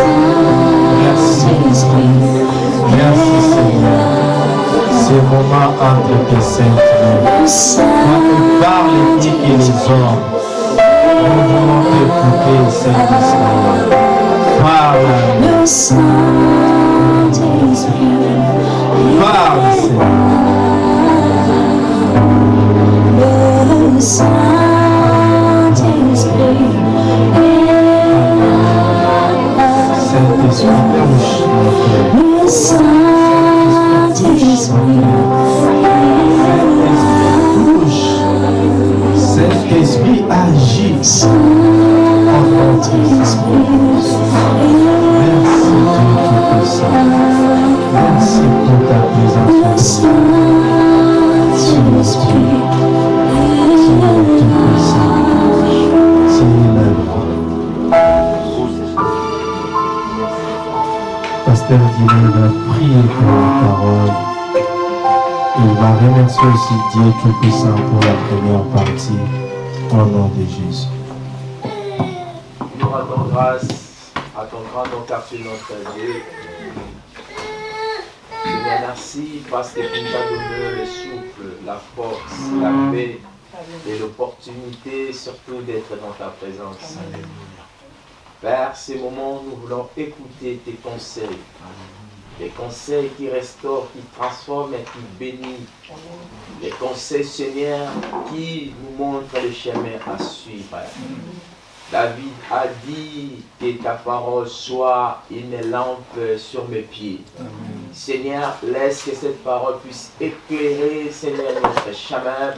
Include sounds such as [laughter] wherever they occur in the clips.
Merci Seigneur. Ce moment entre tes saintes Quand tu parles dis que les hommes, nous voulons t'écouter, Saint-Esprit. Parle. Parle, Saint-Esprit, Saint-Esprit agit en notre Merci Dieu Tout-Puissant. Merci pour ta présence. Remercier aussi Dieu Tout-Puissant pour la première partie. Au nom de Jésus. Nous rendons grâce à ton grand nom car tu es notre Dieu. Seigneur, merci parce que tu nous as donné le souffle, la force, la paix et l'opportunité surtout d'être dans ta présence. Père, ces moments, nous voulons écouter tes conseils. Des conseils qui restaurent, qui transforment et qui bénissent. Les conseils, Seigneur, qui nous montrent le chemin à suivre. David a dit que ta parole soit une lampe sur mes pieds. Seigneur, laisse que cette parole puisse éclairer, Seigneur, notre chemin,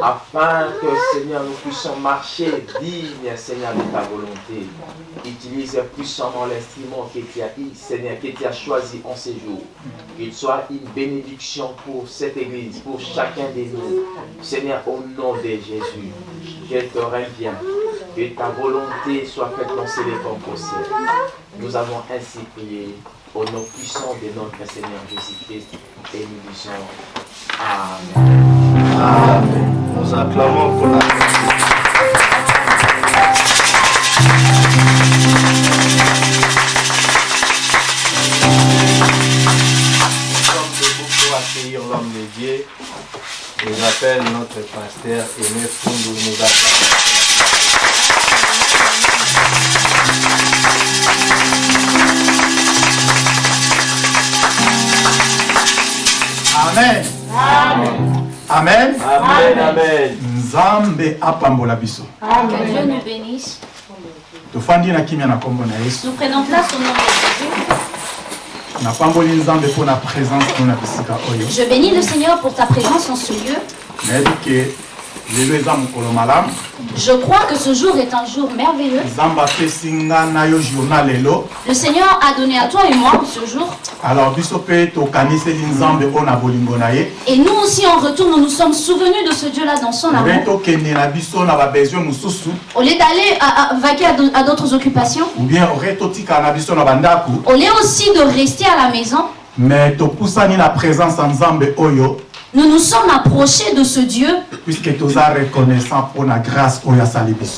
afin que, Seigneur, nous puissions marcher digne, Seigneur, de ta volonté. Utilise puissamment l'instrument que tu as, Seigneur, que tu as choisi en ces jours. Qu'il soit une bénédiction pour cette église, pour chacun de nous. Seigneur, au nom de Jésus, je te reviens. Que ta volonté soit faite dans ces possible. Nous avons ainsi prié au nom puissant de notre Seigneur Jésus-Christ et nous disons Amen. Amen. Nous acclamons pour la Nous sommes debout pour accueillir l'homme de Dieu. Et j'appelle notre pasteur Fundu nous acclame. amen amen Amen, Amen. nzambe apambola biso Que Dieu nous bénisse. tofandi na kimia na nkombo na yesu Nous prenons place au nom de Jésus. napamboli nzambe mpo na présence no na bisika oyo Je bénis le Seigneur pour ta présence en ce lieu. nayebi ke Je crois que ce jour est un jour merveilleux. Le Seigneur a donné à toi et moi ce jour. Et nous aussi, en retour, nous nous sommes souvenus de ce Dieu-là dans son amour. Au lieu d'aller à- à vaquer à d'au- à d'autres occupations, au lieu aussi de rester à la maison, mais topusani na présence ya nzambe oyo nous nous sommes approchés de ce Dieu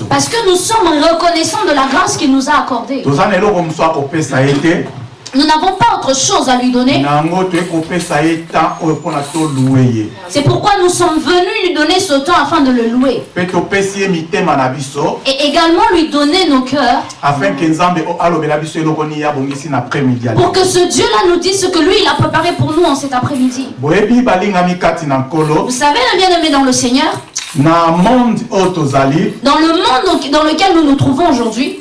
parce que nous sommes reconnaissants de la grâce qu'il nous a accordée. Nous n'avons pas autre chose à lui donner. ye. C'est pourquoi nous sommes venus lui donner ce temps afin de le louer. Et également lui donner nos cœurs. Afin ke nzambe o- alobela biso eloko nini abongisi na après-midi ya pour que ce Dieu-là nous dise ce que lui, il a préparé pour nous en cet après-midi. Vous savez, le bien-aimé dans le Seigneur, dans le monde dans lequel nous nous trouvons aujourd'hui,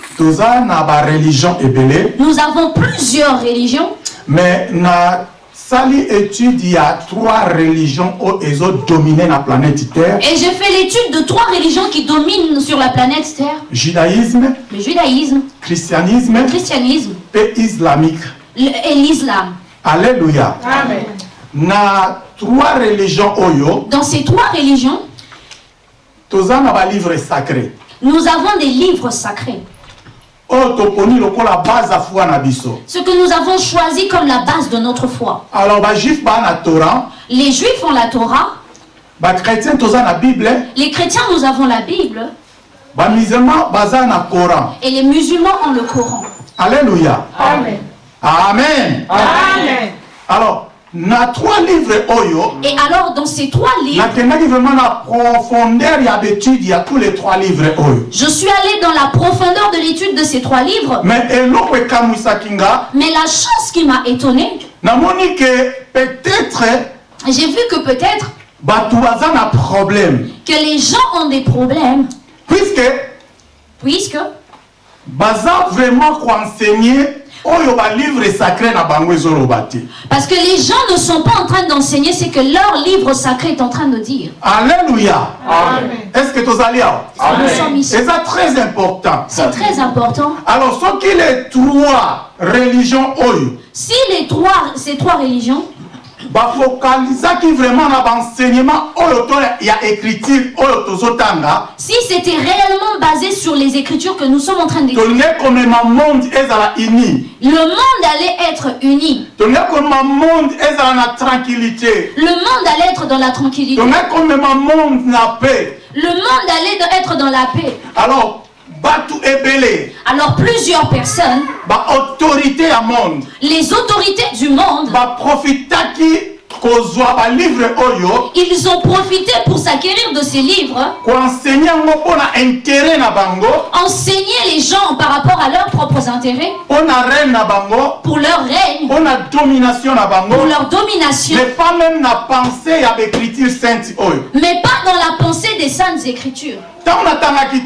nous avons plusieurs religions, mais nasali étude ya trois religions oyo ezodomine na planète terre. Et j'ai fait l'étude de trois religions qui dominent sur la planète Terre. Judaïsme le judaïsme, christianisme le christianisme mpe islamique. le- et l'islam. alleluya na trois religions oyo Dans ces trois religions, na balivre sacré nous avons des livres sacrés, ce que nous avons choisi comme la base de notre foi. alors na torah Les juifs ont la Torah, bible les chrétiens nous avons la Bible et les musulmans ont le Coran. alléluia Amen. amen Amen. alors na trois livres oyo Et alors, dans ces trois livres, nakendaki vraiment na profondeur ya d'étude ya tous les trois livres oyo. je suis allé dans la profondeur de l'étude de ces trois livres. mais eloko ekamwisaki nga. Mais la chose qui m'a étonné, namoni ke peut-être j'ai vu que peut-être bato baza na problème. que les gens ont des problèmes, puisque puisque baza vraiment koenseigner Parce que les gens ne sont pas en train d'enseigner ce que leur livre sacré est en train de dire. alléluia Amen. est-ce que Nous sommes ici. eza très important C'est très important. alors soki les trois religions Si les trois, ces trois religions bafokalizaki vraiment na baenseignement oyo to ya écriture oyo tozotanga Si c'était réellement basé sur les écritures que nous sommes en train d'étudier, tolingi komema monde ezala uni le monde allait être uni. tolingi komema monde ezala na tranquillité Le monde allait être dans la tranquillité. tolingi komema monde na paix Le monde allait être dans la paix. alors Alors plusieurs personnes, les autorités du monde, ils ont profité pour s'acquérir de ces livres, enseigner les gens par rapport à leurs propres intérêts, pour leur règne, pour leur domination, mais pas même na pensée ya baécriture sainte oyo. Mais pas dans la pensée des saintes écritures. Natangaki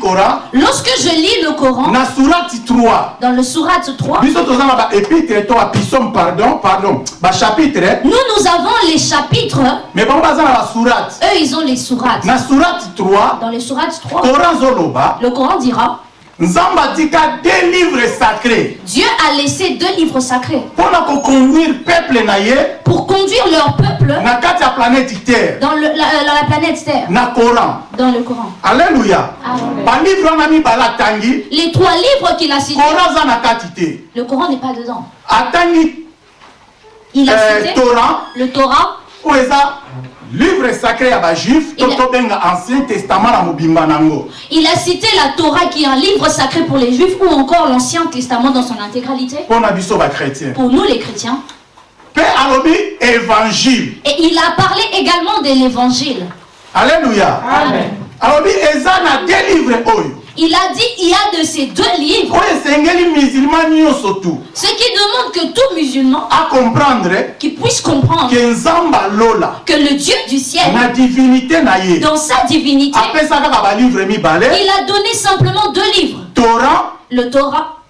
Lorsque je lis le Coran, na surati 3 dans le sourate 3, biso toza na baépitre to bapisome pardon pardon bachapitre nous, nous avons les chapitres, mais eux, ils ont les sourates. na surati 3 Dans les sourates 3, koran zoloba. le Coran dira nzambe atika deux livres sacrés. Dieu a laissé deux livres sacrés. Mpo na koconduire peuple na ye pour conduire leur peuple na kati ya planète terre dans, le- la, dans la planète Terre, na coran. Dans le Coran. alleluya Amen. balivre wana mibale atangi Les trois livres qu'il a cités, coran aza na kati te. Le Coran n'est pas dedans. atangi. Il a euh, cité Torah. le Torah, oyo eza livre sacré bajuif to Il a- tobenga ancien testament na mobimba nango. Il a cité la Torah qui est un livre sacré pour les Juifs ou encore l'Ancien Testament dans son intégralité? Biso bachrétien pour nous les chrétiens. mpe alobi évangile. Et il a parlé également de l'Évangile. alleluya Amen. alobi eza na de livre oyo. Il a dit il y a de ces deux livres, oyo esengeli musulman nyonso tu. Ce qui que tout musulman acomprendre qui puisse comprendre alola que le Dieu du ciel, divinité dans sa divinité, il a donné simplement deux livres, torah le Torah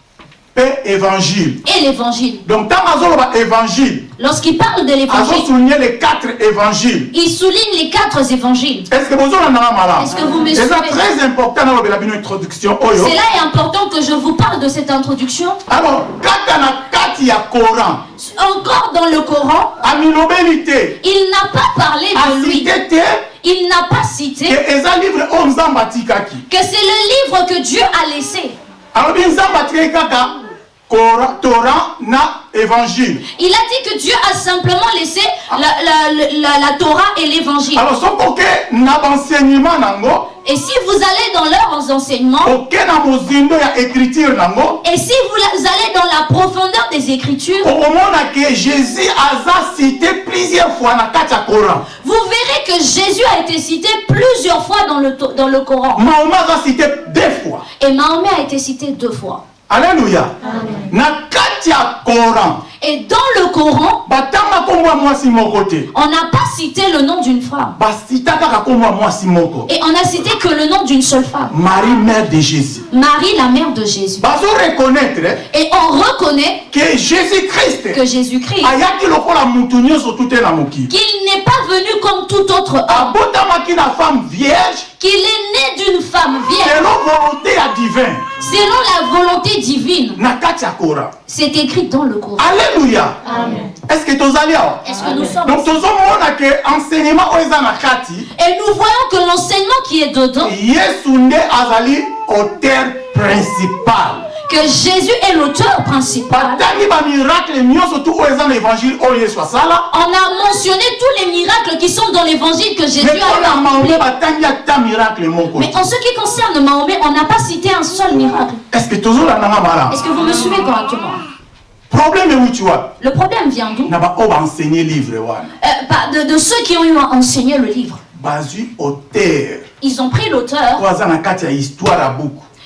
mpe évangile et l'Évangile. donc ntango azoloba évangile Lorsqu'il parle de l'Évangile, azosouligne les quatre évangiles il souligne les quatre évangiles. est ce que bozolandanga malamu Est-ce que vous me suivez? très important nalobela bino introduction C'est là est important que je vous parle de cette introduction. alors kaka na kati ya coran Encore dans le Coran, il n'a pas parlé de lui. Il n'a pas cité que c'est le livre que Dieu a laissé. alobi torah na évangile Il a dit que Dieu a simplement laissé la, la- la- la Torah et l'Évangile. alors na nango Et si vous allez dans leurs enseignements, et si vous allez dans la profondeur des Écritures, ke jésus aza cité plusieurs fois coran vous verrez que Jésus a été cité plusieurs fois dans le, dans le Coran. mahoma aza cité deux fois Et Mahomet a été cité deux fois. Coran. Et dans le Coran, on n'a pas cité le nom d'une femme. Et on n'a cité que le nom d'une seule femme. marie mère de jésus. Marie, la mère de Jésus. reconnaître Et on reconnaît que Jésus-Christ, na mokili qu'il n'est pas venu comme tout autre homme, qu'il est né d'une femme vierge, selon volonté ya divin selon la volonté divine. C'est écrit dans le Coran. alleluya Amen. est ce que tozali awa Est-ce que nous sommes? Donc enseignement oyo eza na kati. Et nous voyons que l'enseignement qui est dedans, yesu nde azali auteur principal que Jésus est l'auteur principal. On a mentionné tous les miracles qui sont dans l'évangile que Jésus a accompli. Mais en ce qui concerne Mahomet, on n'a pas cité un seul miracle. Est-ce que vous me suivez correctement? Le problème vient d'où? Euh, de, de ceux qui ont eu à enseigner le livre. Ils ont pris l'auteur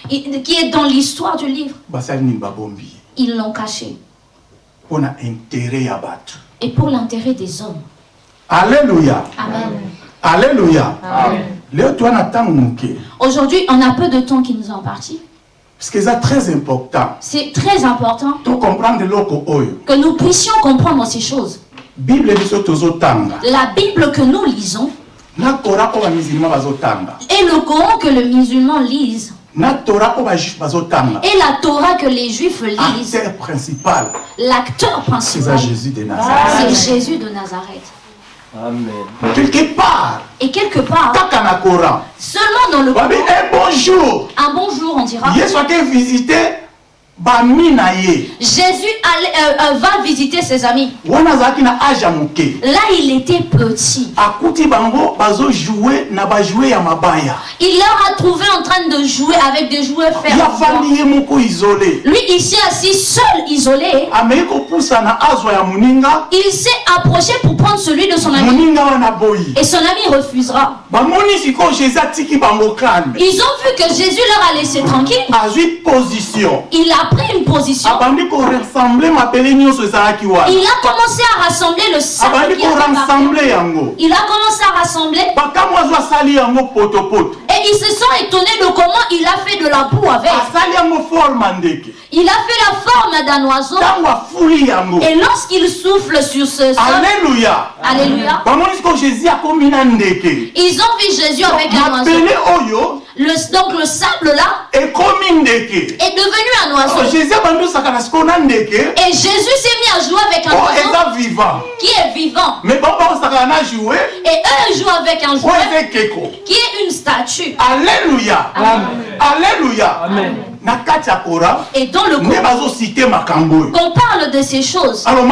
qui est dans l'histoire du livre. Ils l'ont caché. Et pour l'intérêt des hommes. alleluya Amen. moke Aujourd'hui, on a peu de temps qui nous est imparti. parce que eza très important C'est très important que nous puissions comprendre ces choses. La Bible que nous lisons et le Coran que le musulman lise et la Torah que les juifs lisent, acteur principal. L'acteur principal, jésus de nazareth. C'est Jésus de Nazareth. Amen. quelque part. Et quelque part, seulement dans le babi Coran, un bonjour. Un bon jour, on dira, yesu ake Jésus allait- euh, euh, va visiter ses amis. Là, il était petit. Il leur a trouvé en train de jouer avec des jouets isole Lui, ici assis, seul, isolé, il s'est approché pour prendre celui de son ami. Et son ami refusera. Ils ont vu que Jésus leur a laissé tranquille. Il a pris une position. Il a commencé à rassembler le abandi qui Il a commencé à rassembler. Et ils se sont étonnés de comment il a fait de la boue avec. Il a fait la forme d'un oiseau. Et lorsqu'il souffle sur ce sol, Alléluia, ndeke. Ils ont vu Jésus avec un oiseau. Le- donc le sable là est devenu un Oh, oiseau. ndeke. Et Jésus s'est mis à jouer avec un oyo oiseau qui est vivant. joue Et eux jouent avec un jouet qui est une statue. na kati ya kora Et dans le Coran, qu'on parle de ces choses. alors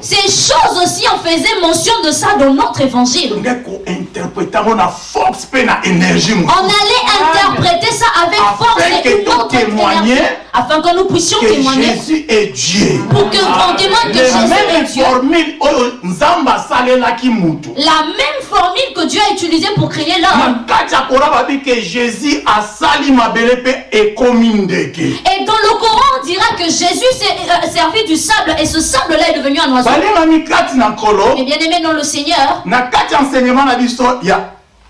Ces choses aussi, on faisait mention de ça dans notre évangile. On allait interpréter ça avec force et une autre témoigner afin que nous puissions que témoigner, jésus est dieu. Pour que on témoigne que le Jésus est Dieu. La même formule que Dieu a utilisée pour créer l'homme. jésus Et dans le Coran, on dira que Jésus s'est euh, servi du sable et ce sable-là est devenu un oiseau. Mais bien aimé dans le Seigneur,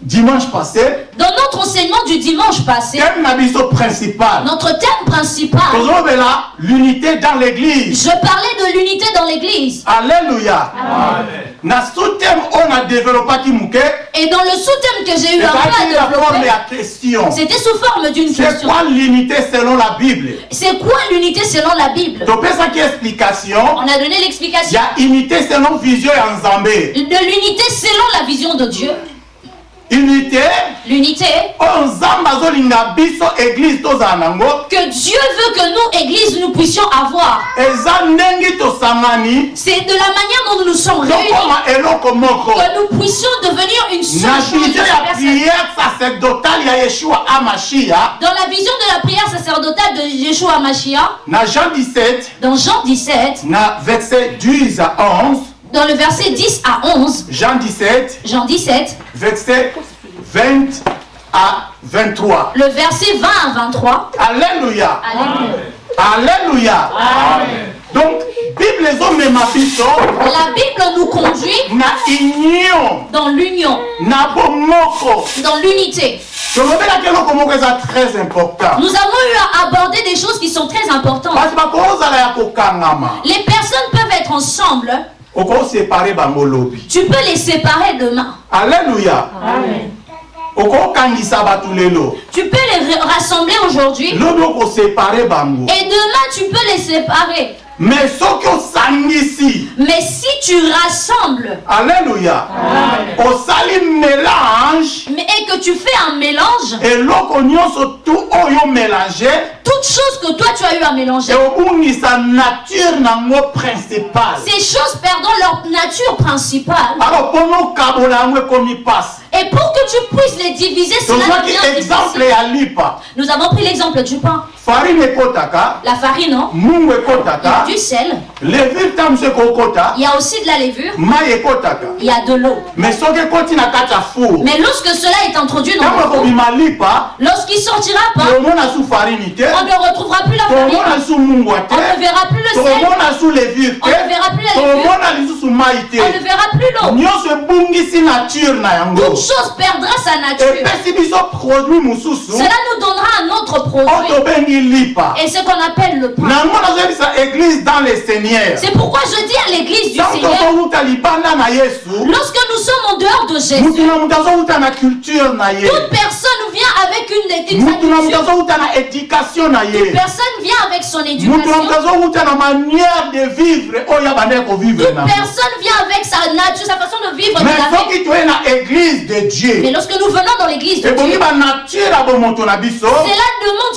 dimanche passé. Dans notre enseignement du dimanche passé, thème principal. notre thème principal, l'unité dans l'église. je parlais de l'unité dans l'église. alleluya na sous-thème oyo na développaki moke Et dans le sous-thème que j'ai eu à développer, ya question. C'était sous forme d'une c'est question. quoi l'unité selon la bible? C'est quoi l'unité selon la Bible? Topesaki explication? On a donné l'explication. Ya unité selon vision ya nzambe de l'unité selon la vision de Dieu. Unité. L'unité. Que Dieu veut que nous, Église, nous puissions avoir. C'est de la manière dont nous nous sommes réunis. Que nous puissions devenir une seule chose. Dans la vision de la prière sacerdotale de Yeshua Mashiach, na jean 17 dans Jean 17, na verset 10 à 11 dans le verset 10 à 11, jean 17 Jean 17, verset 20 à 23 le verset 20 à 23. alléluia Alléluia. alléluia donc bible La Bible nous conduit na union dans l'union, dans l'unité. Nous avons eu à aborder des choses qui sont très importantes. Les personnes peuvent être ensemble. Bango lobi Tu peux les séparer demain. alléluia lelo Tu peux les ra- rassembler aujourd'hui. bango Et demain, tu peux les séparer. Mais soki osangisi Mais si tu rassembles alleluya osali mélange mais, et que tu fais un mélange, eloko nyonso tu oyo mélange toutes choses que toi tu as eu à mélanger, eobungisa nature nango principale ces choses perdant leur nature principale. alors mpona okabola yango ekomi mpasi Et pour que tu puisses les diviser, cela devient exemple Nous avons pris l'exemple du pain, farine ekotaka la farine, non? Mungu ekotaka du sel. levure ntango mosu ekokota Il y a aussi de la levure, mai ekotaka il y a de l'eau. mais soki ekoti na kati ya four. Mais lorsque cela est introduit dans le four, ekobima lipa lorsqu'il sortira pas, tomona su farine te on ne retrouvera plus la tomona farine, on ne verra plus le sel, tomona su levure on ne verra plus la levure, tomona lisusu mai on ne verra plus l'eau. nyonso ebungisi nature na yango chose perdra sa nature. Cela nous donnera un autre produit. Et ce qu'on appelle le pain. C'est pourquoi je dis à l'église du Seigneur, lorsque nous sommes en dehors de Jésus, mutu na culture. Personne vient avec son éducation. Toute personne vient avec sa nature, sa façon de vivre. mais la vie. soki toye na église de Mais dieu lorsque nous venons dans l'église de Dieu, cela demande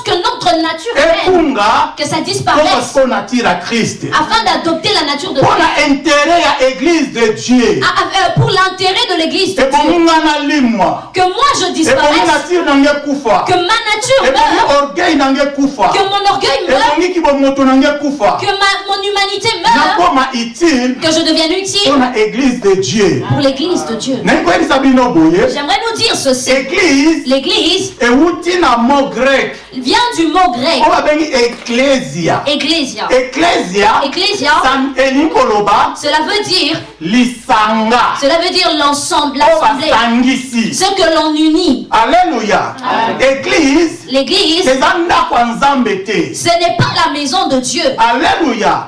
que notre nature humaine, que ça disparaisse, afin d'adopter la nature de Dieu. Ah, ah, euh, Pour l'intérêt de l'église de Dieu. Que moi je disparaisse, kufa que ma nature meure, que mon orgueil meure, que ma, mon humanité meure, que je devienne utile pour l'église de Dieu. J'aimerais nous dire ceci. église L'église vient du mot grec. Ecclesia ecclesia. ecclesia cela veut dire, lisanga. Cela veut dire l'ensemble, l'assemblée, ce que l'on unit. église L'église, eza ndako ya nzambe te. ce n'est pas la maison de Dieu. alleluya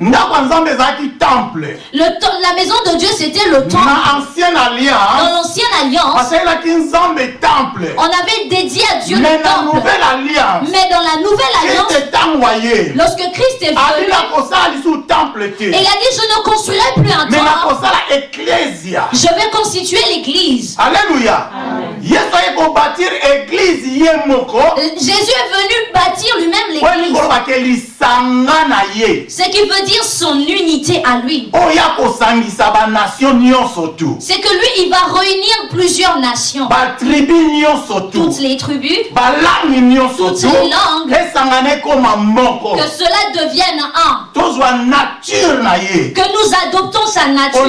ndako ya nzambe ezalaki temple. Le la maison de Dieu, c'était le temple. na ancienne Dans alliance l'ancienne alliance, basalelaki nzambe temple. on avait dédié à Dieu mais le na temple. nouvelle alliance Mais dans la nouvelle alliance, kriste ntango aye lorsque Christ est venu, abila kosala lisusu temple te. et il a dit, je ne construirai plus un mais temple, nakosala ecclesia. Je vais constituer l'église. alleluya yesu aye ye moko Euh, Jésus est venu bâtir lui-même l'église. Ce qui veut dire son unité à lui. C'est que lui, il va réunir plusieurs nations. Toutes les tribus, Toutes les langues. que cela devienne un. Que nous adoptons sa nature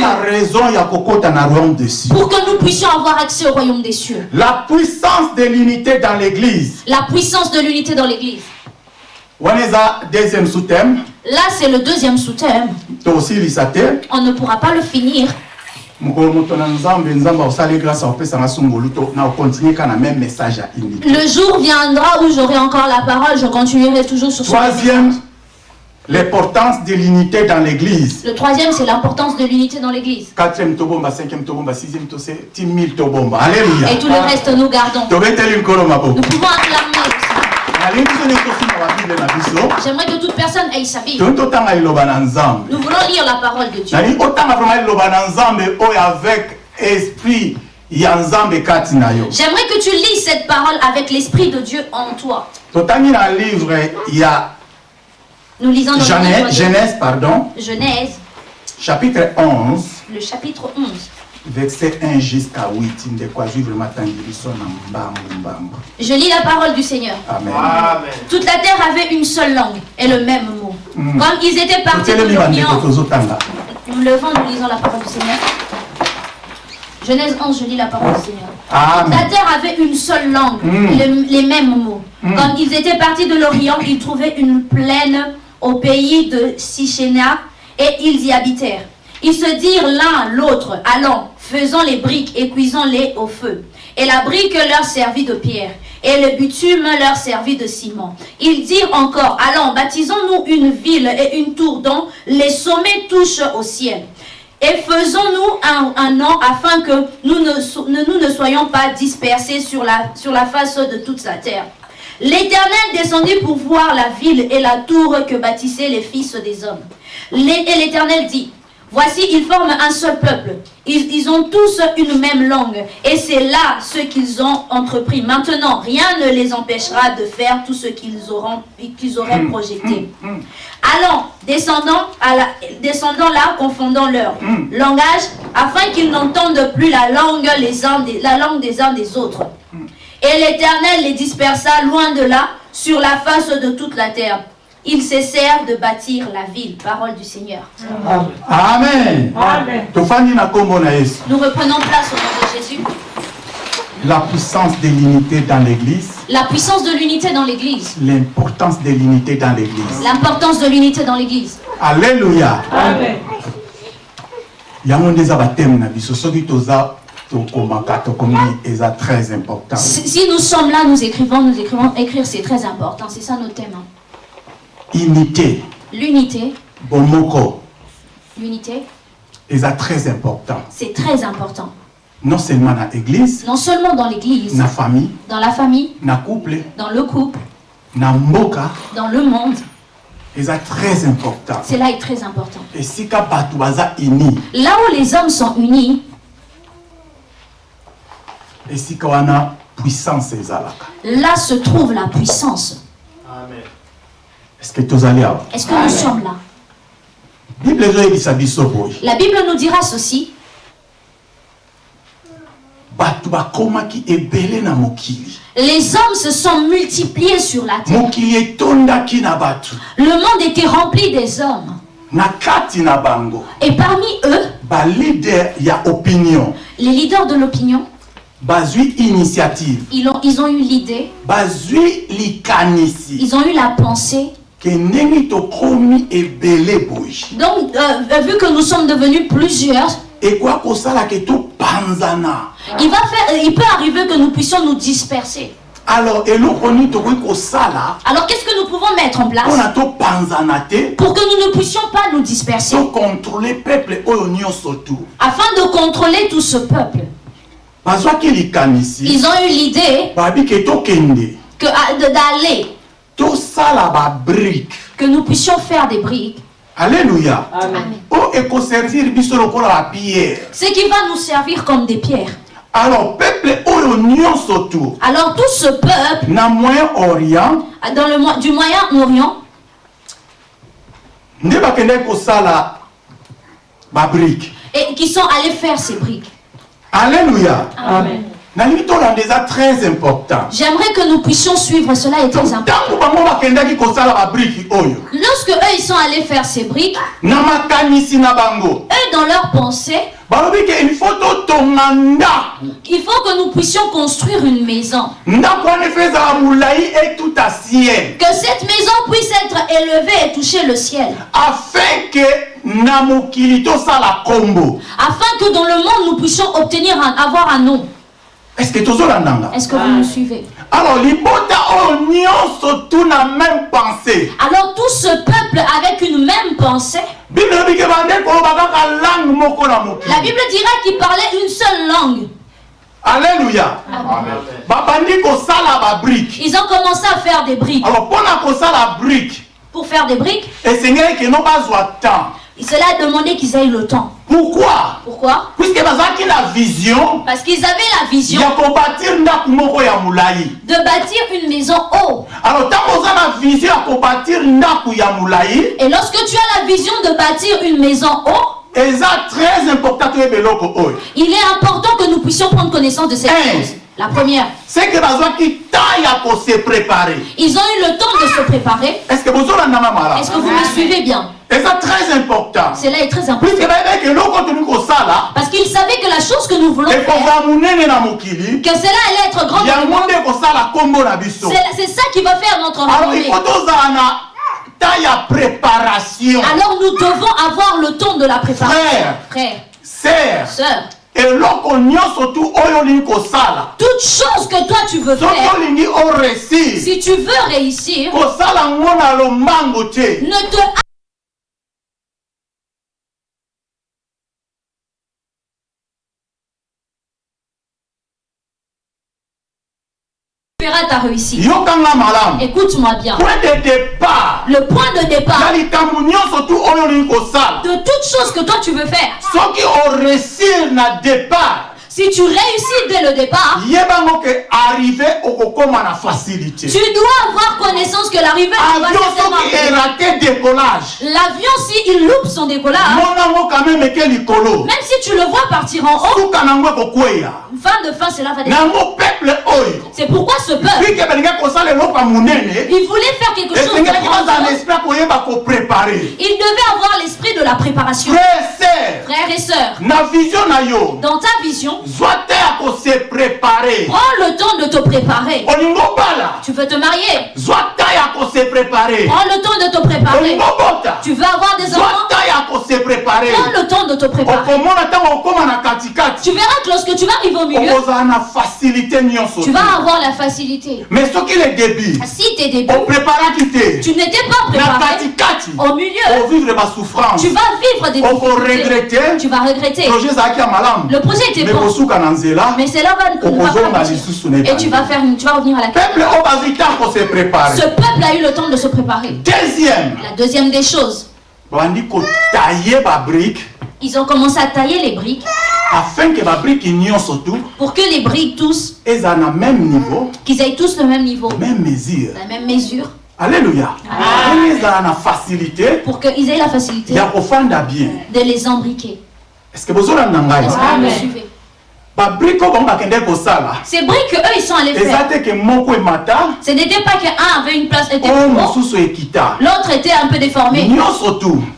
pour que nous puissions avoir accès au royaume des cieux. la puissance de l'unité dans l'église La puissance de l'unité dans l'église. Là, c'est le deuxième sous-thème. On ne pourra pas le finir. Le jour viendra où j'aurai encore la parole, je continuerai toujours sur ce troisième l'importance de l'unité dans l'église. Le troisième, c'est l'importance de l'unité dans l'église. quatrième tobomba cinquième tobomba sixième tobomba. Alléluia. Et tout le reste, nous gardons. Nous pouvons acclamer J'aimerais que toute personne ait sa nzambe Nous voulons lire la parole de Dieu. yo. J'aimerais que tu lises cette parole avec l'Esprit de Dieu en toi. totangi na livre ya Nous lisons dans le livre genèse, de genèse pardon, Genèse, chapitre 11 le chapitre 11. verset 1 jusqu'à 8 ndeko azwi vraimen atangi biso na mbambu mbambu Je lis la parole du Seigneur. amen Amen. Toute la terre avait une seule langue et le même mot. Mm. Comme ils étaient partis de l'Orient, nous levons, nous lisons la parole du Seigneur. Genèse 11, je lis la parole du Seigneur. La amen terre avait une seule langue, Mm. le- les mêmes mots. Mm. Quand ils étaient partis de l'Orient, ils trouvaient une plaine au pays de Sichéna et ils y habitèrent. Ils se dirent l'un l'autre, allons, faisons les briques et cuisons-les au feu. Et la brique leur servit de pierre, et le bitume leur servit de ciment. Ils dirent encore, allons, baptisons-nous une ville et une tour dont les sommets touchent au ciel. Et faisons-nous un, un nom afin que nous ne, soyons pas dispersés sur la face de toute la terre. L'Éternel descendit pour voir la ville et la tour que bâtissaient les fils des hommes. Et l'Éternel dit, Voici, ils forment un seul peuple. Ils, ils ont tous une même langue. Et c'est là ce qu'ils ont entrepris. Maintenant, rien ne les empêchera de faire tout ce qu'ils auront, qu'ils auraient projeté. Allons, descendons, à la, descendons là, confondons leur langage, afin qu'ils n'entendent plus la langue, les uns des, la langue des uns des autres. Et l'Éternel les dispersa loin de là, sur la face de toute la terre. Ils cessèrent de bâtir la ville. Parole du Seigneur. amen yesu Nous reprenons place au nom de Jésus. la puissance de l'unité dans l'église La puissance de l'unité dans l'Église. l'importance de l'unité dans l'église L'importance de l'unité dans l'Église. alléluia yango nde eza bateme na biso soki toza tokomaka tokomi eza très important Si, si nous sommes là, nous écrivons, nous écrivons, écrire c'est très important. C'est ça notre thème. hein. unité L'unité, bomoko l'unité, eza très important c'est très important. non seulement na église Non seulement dans l'Église, na famille dans la famille, na couple dans le couple, na mboka dans le monde. eza très important Cela est très important. baza uni Là où les hommes sont unis, esika wana puissance ezalaka là se trouve la puissance. est-ce que nous sommes là? La Bible nous dira ceci. Les hommes se sont multipliés sur la terre. Le monde était rempli des hommes. Et parmi eux, les leaders de l'opinion, bazwi initiative. Ils ont, ils ont eu l'idée, bazwi likanisi. Ils ont eu la pensée. ke ndenge tokomi ebele boye Donc, euh, vu que nous sommes devenus plusieurs, ekoya kosala ke topanzana il, va faire, il peut arriver que nous puissions nous disperser. alors eloko nini tokoki kosala? Alors, qu'est-ce que nous pouvons mettre en place? Mpona topanzana te pour que nous ne puissions pas nous disperser. tokontrole peuple oyo nyonso tu. Afin de contrôler tout ce peuple Ils ont eu l'idée de- d'aller, que nous puissions faire des briques. lokola bapierre Ce qui va nous servir comme des pierres. alors peuple tu Alors tout ce peuple na moyen orient dans le du Moyen-Orient, et qui sont allés faire ces briques. Très important. J'aimerais que nous puissions suivre cela est très important. Lorsque eux ils sont allés faire ces briques, eux dans leur pensée, il faut que nous puissions construire une maison. Que cette maison puisse être élevée et toucher le ciel. afin kombo Afin que dans le monde nous puissions obtenir un, avoir un nom. est-ce que que vous me suivez? Alors libota nyonso tu na même pensée. Alors tout ce peuple avec une même pensée, la Bible dira qu'ils parlaient une seule langue. babrike Ils ont commencé à faire des briques. alors mpona kosala brike Pour faire des briques, cela a demandé qu'ils aient le temps. pourquoi? Pourquoi? Na vision Parce qu'ils avaient la vision de bâtir une maison haut. alors vision Et lorsque tu as la vision de bâtir une maison haut, il est important que nous puissions prendre connaissance de cette Hey. chose. La première, c'est que ils ont eu le temps de se préparer. Est-ce que vous me suivez bien? Eza très important Cela est très important. Parce qu'ils savaient que la chose que nous voulons faire, que cela allait être grand. C'est ça qui va faire notre alors il renommée. faut na temps ya préparation Alors nous devons avoir le temps de la préparation. Frère. Frère, sœur, eloko nyonso tu oyo olingi kosala toute chose que toi tu veux soki faire, olingi oresir si tu veux réussir, kosala ngo na lombango te ne te ta réussite. Écoute-moi bien. point de départ. Le point de départ. De toute chose que toi tu veux faire, oresir na départ. Si tu réussis dès le départ, tu dois avoir connaissance que l'arrivée L'avion, s'il loupe son décollage, même si tu le vois partir en haut, de cela va descendre. C'est pourquoi ce peuple, il voulait faire quelque chose de grand. Il devait avoir l'esprit de la préparation. Frères et sœurs, dans ta vision, prends le temps de te préparer. Tu veux te marier, prends le temps de te préparer. Tu veux avoir des enfants, prends le temps de te préparer. Tu verras que lorsque tu vas arriver au milieu, tu vas avoir la facilité. mais soki le début Si tes débuts, opreparaki te tu n'étais pas préparé. au milieu, tu vas vivre des difficultés. Tu vas regretter. Le projet était bon, mais c'est là Et tu vas faire, tu vas revenir à la prépare Ce peuple a eu le temps de se préparer. deuxième. La deuxième des choses, ils ont commencé à tailler les briques afin ke babrike nyonso tu pour que les briques tous, ezala na même niveau qu'ils aient tous le même niveau, même mesure. La même mesure, alleluya ndenge ezala na facilité pour qu'ils aient la facilité ya kofanda bien. de les embriquer. est ce que bozolanda ngai Est-ce que vous me suivez? Ces briques que eux ils sont allés eza faire, ce n'était pas qu'un avait une place était mosusu ekita l'autre était un peu déformé.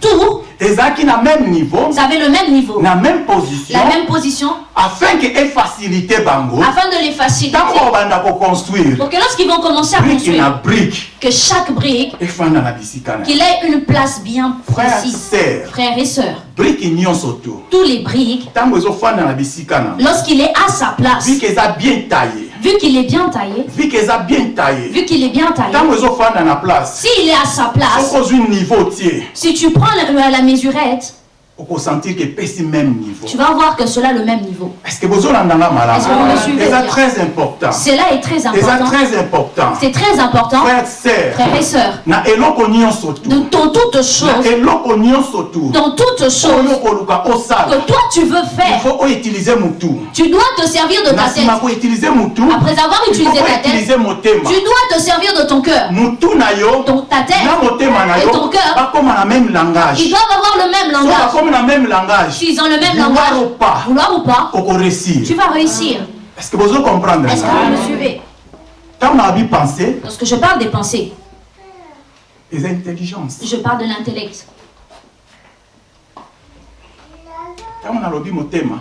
Tout, ezalaki na même niveau ça avait le même niveau, na même position la même position, afin ke efacilité bango. Afin de les faciliter. ntango obanda koconstruire Pour que lorsqu'ils vont commencer à na construire, brike que chaque brique, efanda na bisika na qu'il ait une place bien frère précise. ser Frères et sœurs, brike nyonso tu tous les briques, ntango ezofanda na bisika na lorsqu'il est à sa place, ke eza bien taillé vu qu'il est bien taillé, vi ke eza bien taillé. Vu qu'il est bien taillé, s'il est à sa place, si tu prends la, la mesurette, okosentir ke epesi même niveau. Tu vas voir que cela le même niveau. que Est-ce que vous suivez? Eza bien très important. Cela est très important. très important. C'est très important, frère ser frères et sœurs, na eloko nyonso de, dans toutes na choses, eloko nyonso tu dans toutes choses. que toi tu veux il faire, faut outiliser mutu tu dois te servir de na ta tête. nsima koutilize mutu Après avoir il faut utilisé ta tête, motema. tu dois te servir de ton cœur. mutu na yo Ton, ta tête, na motema na et yo ton cœur, bakóma na même langage. Ils doivent avoir le même so langage. bakomi na même langage S'ils ont le même vouloir langage, ou pas vouloir ou pas, okoréussir tu vas réussir. est ce que bozo comprendre Est-ce que vous me suivez? Ntango na babi pensé Lorsque je parle des pensées, eza intelligence je parle de l'intellect. ntango nalobi motema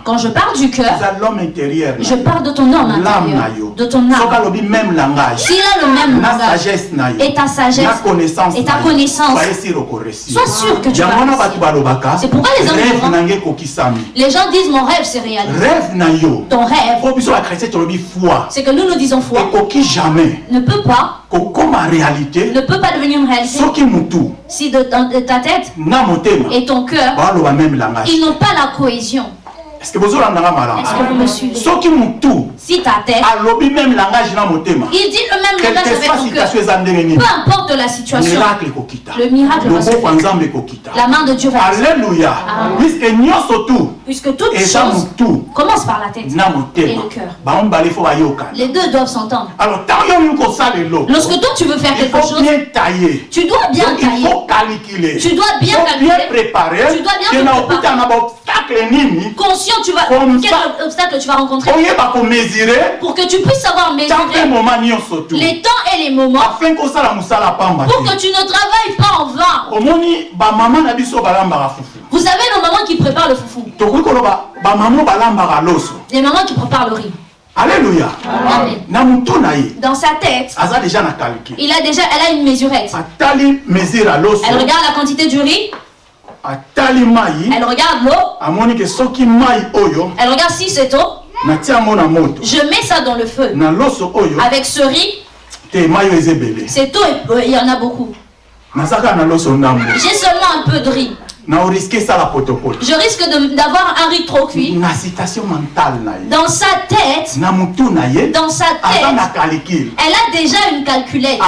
Quand je parle du cœur, je parle de ton homme intérieur, de ton âme. S'il a le même langage et ta sagesse, connaissance et ta connaissance, sois sûr que tu vas réussir. C'est pourquoi les hommes diront- Les gens disent mon rêve c'est réalisé. Ton rêve, c'est que nous nous disons foi, ne peut pas, ne peut pas devenir une réalité si de, dans- de ta tête et ton cœur, ils n'ont pas la cohésion. Que Est-ce que vous me suivez? Soki mutu Si ta tête, alobi même langage na motema il dit le même langage avec ton cœur. Peu importe la situation, miracle ekokita le miracle va se faire. La main de Dieu va Amen. puiske nyonso tu Puisque toute eza chose mutu commence par la tête. Et le cœur. Les deux doivent s'entendre. alors Lorsque toi tu veux faire il quelque faut chose, bien tailler tu dois bien Donc, il tailler. faut calculer Tu dois bien faut bien calculer. préparer Tu dois bien te préparer. okuta tu vas. Quel obstacle tu vas rencontrer pour que tu puisses savoir mesurer? Les temps et les moments. Pour que tu ne travailles pas en vain. Vous savez, nos mamans qui préparent le foufou, les mamans qui préparent le riz. alleluya Amen. Dans sa tête, il a déjà, elle a une mesurette. Elle regarde la quantité du riz, atali mai elle regarde l'eau, amoni ke soki mai oyo elle regarde si c'est eau. natia yango na moto Je mets ça dans le feu. na loso oyo Avec ce riz, te mai oyo eza ebele c'est eau et il y en a beaucoup. naza kaka na loso ndambo J'ai seulement un peu de riz. Je risque d'avoir un riz trop cuit. na citation mentale na ye. Dans sa tête, dans sa tête, elle a déjà une calculette.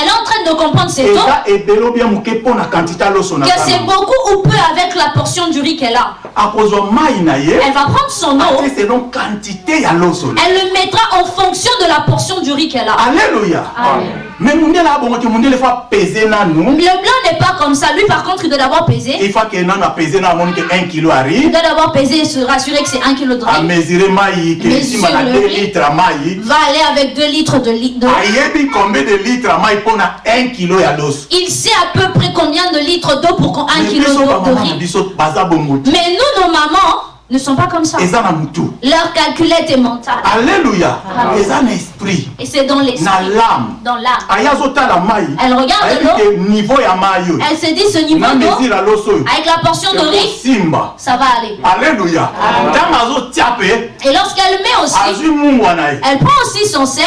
Elle est en train de comprendre aloso na que c'est beaucoup ou peu avec la portion du riz qu'elle a. Elle va prendre son eau, elle le mettra en fonction de la portion du riz qu'elle a. alleluya Amen. Me mundele abongoki mundele fa pese nanu Le blanc n'est pas comme ça. Lui, par contre, il doit d'abord peser. il faut ke nanu apese na amoni ke 1 kilo Il ari doit d'abord peser et se rassurer que c'est un kilo de riz. amesure mai ke Mesure nsima na le 2 riz. litre ya mai Va aller avec 2 litres de riz. de riz. combien de litre ya mai mpo na 1 kilo ya loso Il sait à peu près combien de litres d'eau pour qu'on- un Mais kilo biso d'eau de na riz. Mais nous, nos mamans, ne sont pas comme ça. Leur calculette est mentale. esprit. Et c'est dans l'esprit, dans l'âme. Elle regarde l'eau. Elle se dit ce niveau d'eau, avec la portion de riz, ça va aller. pe Et lorsqu'elle met aussi, elle prend aussi son sel,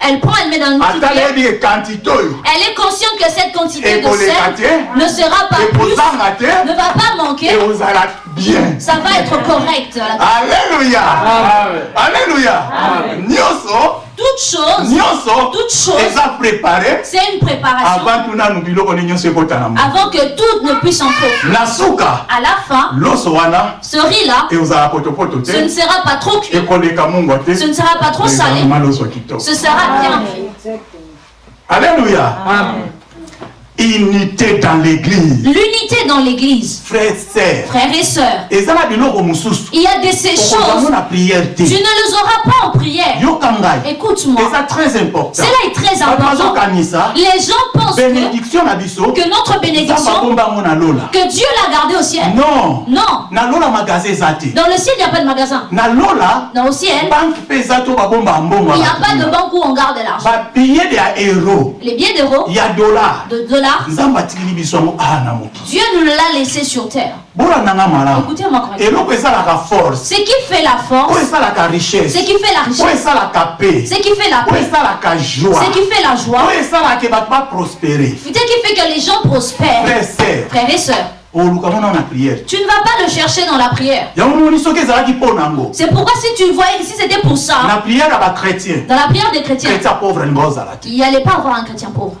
elle prend, elle met dans une petite Elle est consciente que cette quantité de sel ne sera pas plus, ne va pas manquer, bien. Ça va être correct. alleluya alleluya nyonso. Toute chose, nyonso. Toute chose, eza préparé c'est une préparation. avant tu nanu biloko ne nyonso ekota na mo. Avant que tout ne puisse entrer. na suka À la fin, loso wana. Ce riz-là, ekozala potopoto ce ne te sera pas trop cuit, ekoleka mungwa te. Ce ne sera pas trop salé, ce sera bien alléluia unité dans l'église. L'unité dans l'église, frères et sœurs, biloko mosusu il y a de ces choses, tu ne les auras pas en prière. Écoute-moi, très important. Cela est très important. Les gens pensent que, notre bénédiction, que Dieu l'a gardée au ciel. non. Non, dans le ciel, il n'y a pas de magasin. Dans le ciel, il n'y a pas de banque où on garde l'argent. Les billets d'euros, ya dollar. de dollars, mokili Dieu nous l'a laissé sur terre. Ce qui fait la force, ce qui fait la richesse, ce qui fait la paix, ce qui fait la joie, ce qui fait que les gens prospèrent. Frères et sœurs, prière. Tu ne vas pas le chercher dans la prière. C'est pourquoi si tu voyais, si c'était pour ça, dans la prière des chrétiens, il n'y allait pas avoir un chrétien pauvre.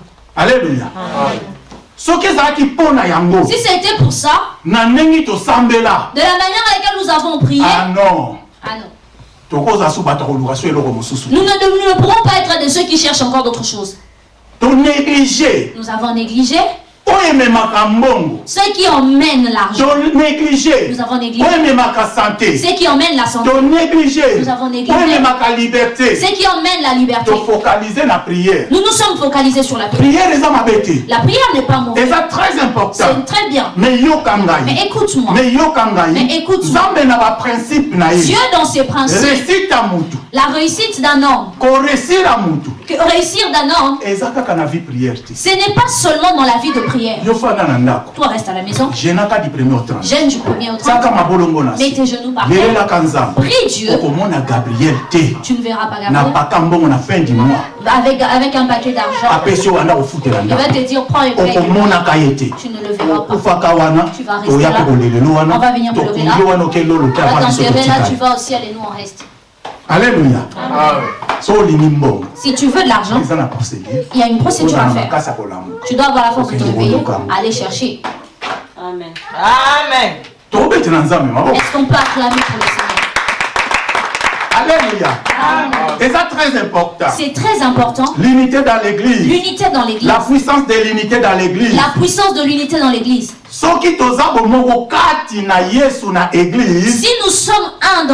Ezalaki mpo na yango. Si c'était pour ça, de la manière à laquelle nous avons prié, ah non. ah non. Nous ne, ne pourrons pas être de ceux qui cherchent encore d'autres choses. Nous avons négligé ceux qui emmènent l'argent. Nous avons négligé ceux qui emmènent la santé. Nous avons négligé. Ceux qui emmènent la liberté. Nous nous sommes focalisés sur la prière. La prière n'est pas mauvaise. eza très important C'est très bien. mais écoute-moi. mais écoute-moi. Dieu dans ses principes, la réussite d'un homme, que réussir d'un homme, ce n'est pas seulement dans la vie de prière. Ndako. Toi reste à la maison, jenaka du premier au 30 gêne du premier au tiaka 30, mabolongo na mets tes genoux par terre, prie Dieu, tu ne verras pas Gabriel, mois. avec, avec un paquet d'argent. Il va te dire, prends et paye. Tu ne le verras pas. Tu vas rester là. On va venir lever là. On va t'enterrer là, tu vas au ciel et nous on reste. Olingi mbongo Si tu veux de l'argent, il y a une procédure à faire. Tu dois avoir la force de te réveiller, aller chercher. Amen. Amen. Est-ce qu'on peut acclamer pour le Seigneur? Alleluya eza très important C'est très important. l'unité dans l'église L'unité dans l'église. la puissance de l'unité dans l'église La puissance de l'unité dans l'église. Si nous sommes un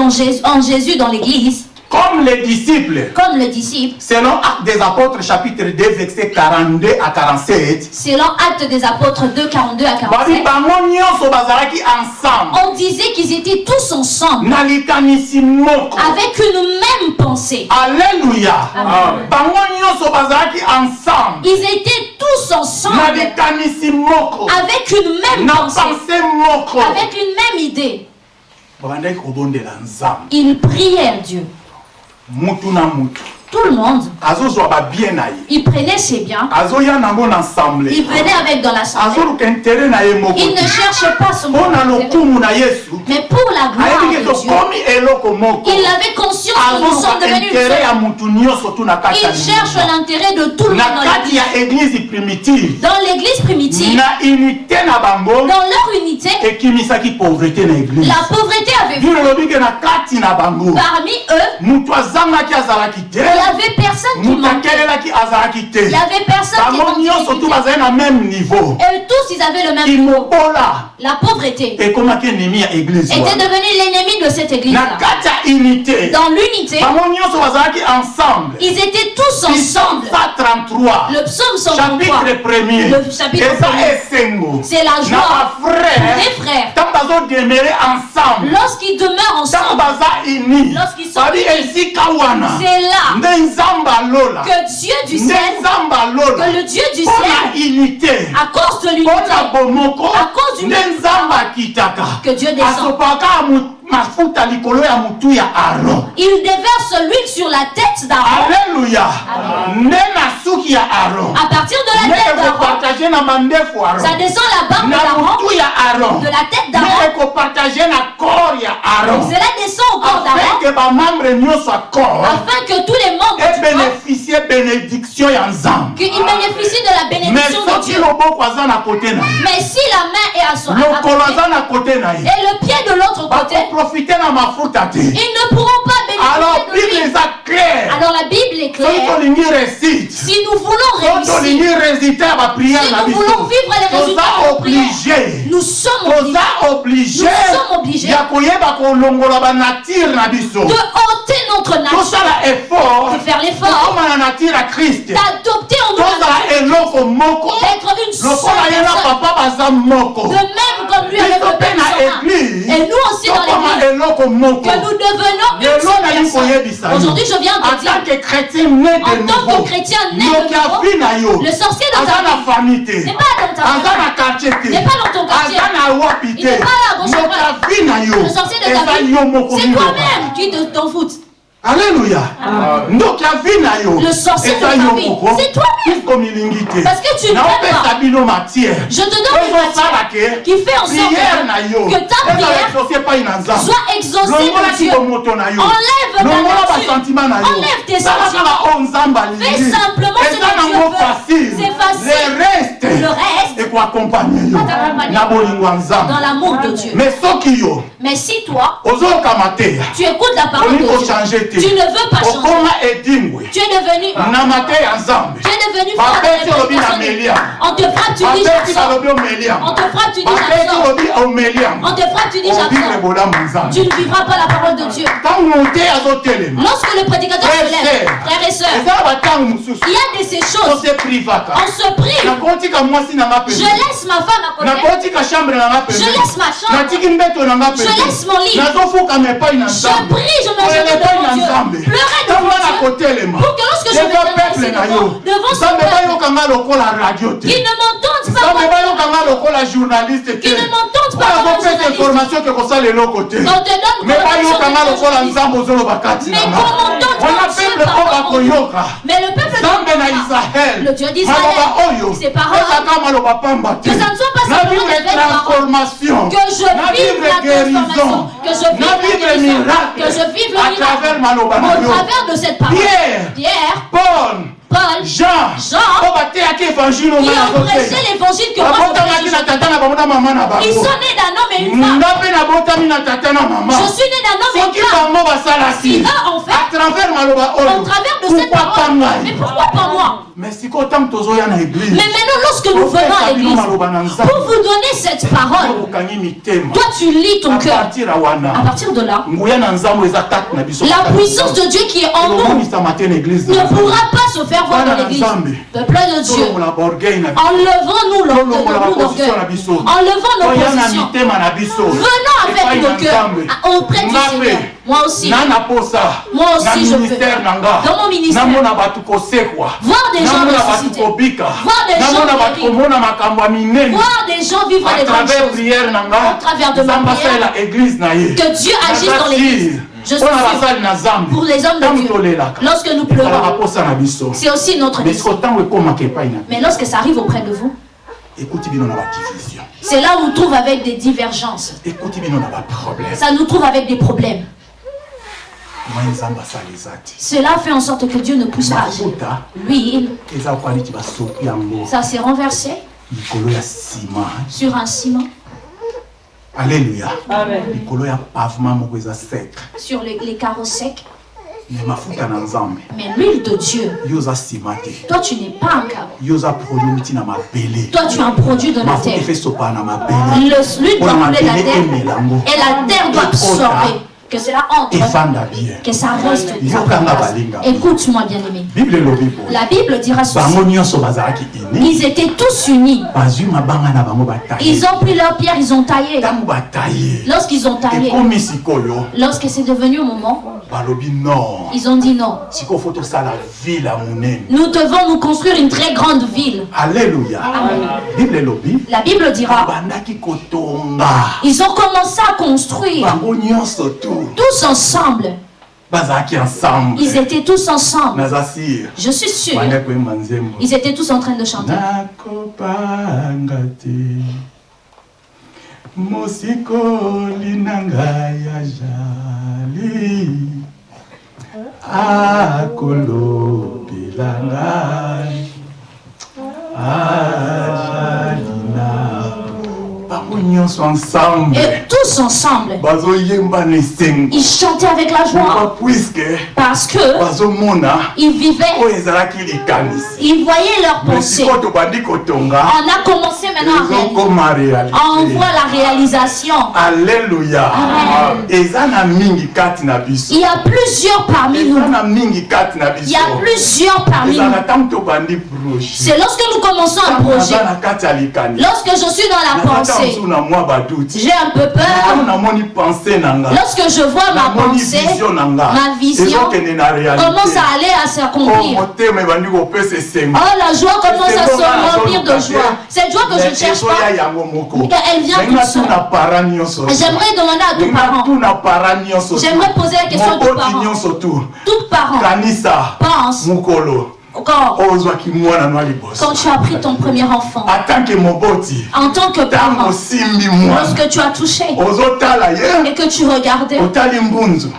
en Jésus dans l'église, comme les disciples. Comme selon acte des apôtres chapitre 2 verset 42 à 47 selon Actes des Apôtres 2, 42 à babi 47, bango nyonso bazalaki ensemble. On disait qu'ils étaient tous ensemble, avec une même pensée. bango nyonso bazalaki ensemble. Ils étaient tous ensemble, avec une même pensée, avec une même idée. Ils prièrent Dieu. Mutu na mutu Tout le monde, il prenait ses biens, il venait avec dans l'assemblée. Il ne cherchait pas son Mais pour la gloire de Dieu, il avait conscience que nous sommes devenus une Il cherche l'intérêt de tout le monde dans l'église. primitive. Dans leur unité, la pauvreté avait bango. Parmi eux, avait personne qui manquait. Il n'y avait personne qui manquait. même niveau. Et tous, ils avaient le même niveau. La pauvreté. Église était devenue l'ennemi de cette unité. Dans l'unité, ils étaient tous ensemble. Psalm 133 Le psaume 133, chapitre premier. Le chapitre eza premier. esengo. C'est la joie des frères. Lorsqu'ils demeurent ensemble, Lorsqu'ils sont unis. c'est là que Dieu du ciel, que le Dieu du ciel, à cause de l'unité, À cause du que Dieu descend. Mafuta likolo ya motu ya aron Il déverse l'huile sur la tête d'Aaron. alleluya nde na suki ya aron À partir de la tête d'Aaron, ekopartage na mandefu ça aron descend la barbe na d'Aaron, motu ya aron de la tête d'Aaron, ekopartage na corps ya aron cela descend au corps afin d'Aaron, ke bamembre nyonso ya corps afin que tous les membres ebénéficie bénédiction ya nzambe qu'ils bénéficient de la bénédiction de Dieu. Mais si la main est à son côté, et le pied de l'autre côté, ils ne pourront pas alors bénéficier de bible lui. eza claire Alors la Bible est claire. Si nous voulons réussir, si nous voulons vivre les résultats de oblige nous sommes obligés. Nous sommes obligés de ôter notre nature, de faire l'effort, kriste d'adopter en nous d'être une seule personne, de même comme lui avec le Père Et nous aussi dans l'église, que nous devenons une seule personne. Aujourd'hui, je viens en de dire, en tant que chrétien né de nouveau, le sorcier de aza ta vie n'est pas dans ta te n'est pas dans ton quartier. Il n'est pas à gauche à droite. Le sorcier de ta vie, c'est toi-même qui te- t'en foutes. Na yo Le sorcier de ta vie, c'est toi-même. Parce que tu ne matière. Je te donne une matière qui fait en sorte que ta prière soit exaucée de Dieu. Enlève ta nature. Enlève tes sentiments. Fais simplement ce que Dieu veut. C'est facile. le reste yo. Na bolingo ya dans l'amour de Dieu. mais si toi, tu écoutes la parole de Dieu, tu ne veux pas changer. Tu es devenu, tu es devenu On te frappe, tu dis On te frappe, tu dis On te frappe, tu dis Tu ne vivras pas la parole de Dieu. Lorsque le prédicateur se lève, frères et sœurs, il y a de ces choses. On se prive. Je laisse ma femme à côté. Je laisse ma chambre. Je laisse mon lit. Je prie, je me jette devant Dieu. Pleurer devant Dieu. Pour que lorsque je na devant, son peuple, qu'ils ne m'entendent pas. Qu'ils ne m'entendent azopesa journaliste. information ke kosala eloko te On te donne me bayokanga lokola nzambe ozoloba kati peuple en bakoyoka Mais le peuple nzambe na israel Le Dieu d'Israël, maloba oyo. ezaka maloba pamba te. Que ça ne soit pas na vivre transformation. Que je na vivre la guérison. na vivre miracle. À miracle. travers maloba na Au yo. travers de cette parole. Pierre, Pierre, paul Paul, jean Jean, qui ont prêché l'évangile que moi je prêche. Ils sont nés d'un homme et une femme. Je suis né d'un homme et une femme. Si eux ont fait, à travers maloba Au oyo travers de cette parole. Mais pourquoi pas moi? Mais maintenant, lorsque nous venons à l'église, pour vous donner cette parole, toi tu lis ton cœur. À partir de là, la puissance de Dieu qui est en nous ne pourra pas se faire voir dans l'église. Peuple de Dieu, enlevons-nous l'orgueil, enlevons nos positions. Venons avec nos cœurs auprès du Seigneur. Moi aussi, Moi aussi, je nga. Dans mon ministère. voir des gens Voir des gens voir des gens vivre à des grandes travers choses. Au travers de ma prière. Que Dieu agisse dans l'église. Je suis Pour les hommes de Dieu. Lorsque nous pleurons, c'est aussi notre na Mais lorsque ça arrive auprès de vous, c'est là où on trouve avec des divergences. Ça nous trouve avec des problèmes. moi nzambe asala eza te Cela fait en sorte que Dieu ne pousse pas. À agir. L'huile, ça s'est renversé. Sur un ciment, Amen. sec. Sur les, les carreaux secs. Mais l'huile de Dieu, toi tu n'es pas un carreau. Toi tu es un produit de la terre. l'huile doit couler la terre. et la terre doit absorber. Que cela entre, que ça reste. Écoute-moi bien aimé. bible elobi boye La Bible dira ceci. Ils étaient tous unis. Ils ont pris leur pierre, ils ont taillé. Lorsqu'ils ont taillé, lorsque c'est devenu au moment, ils ont dit non. Nous devons nous construire une très grande ville. elobi La Bible dira, ils ont commencé à construire tous ensemble. ensemble Ils étaient tous ensemble. Je suis sûr. Ils étaient tous en train de chanter. nakopanga te mosikoli na ngai ajali akolobela ngai ajali na bango nyonso ensemble Et tous ensemble, ils chantaient avec la joie. Parce que ils vivaient, ils voyaient leurs pensées. On a commencé maintenant à On voit la réalisation. biso. Il y a plusieurs parmi nous. Il y a plusieurs parmi nous. C'est lorsque nous commençons un projet. naza na kati ya likanisi. Lorsque je suis dans la nazaka pensée, j'ai un peu peur. Lorsque je vois ma pensée, ma vision commence à aller à Oh, s'accomplir. kopesa esengo Oh, la joie commence à se remplir de joie. Cette joie que je ne cherche pas, elle vient para nyonso. J'aimerais demander à tous parents. J'aimerais poser la question à tous parents. parents, kanisa. pense quand, tu as pris ton premier enfant, en tant que parent, lorsque tu as touché et que tu regardais,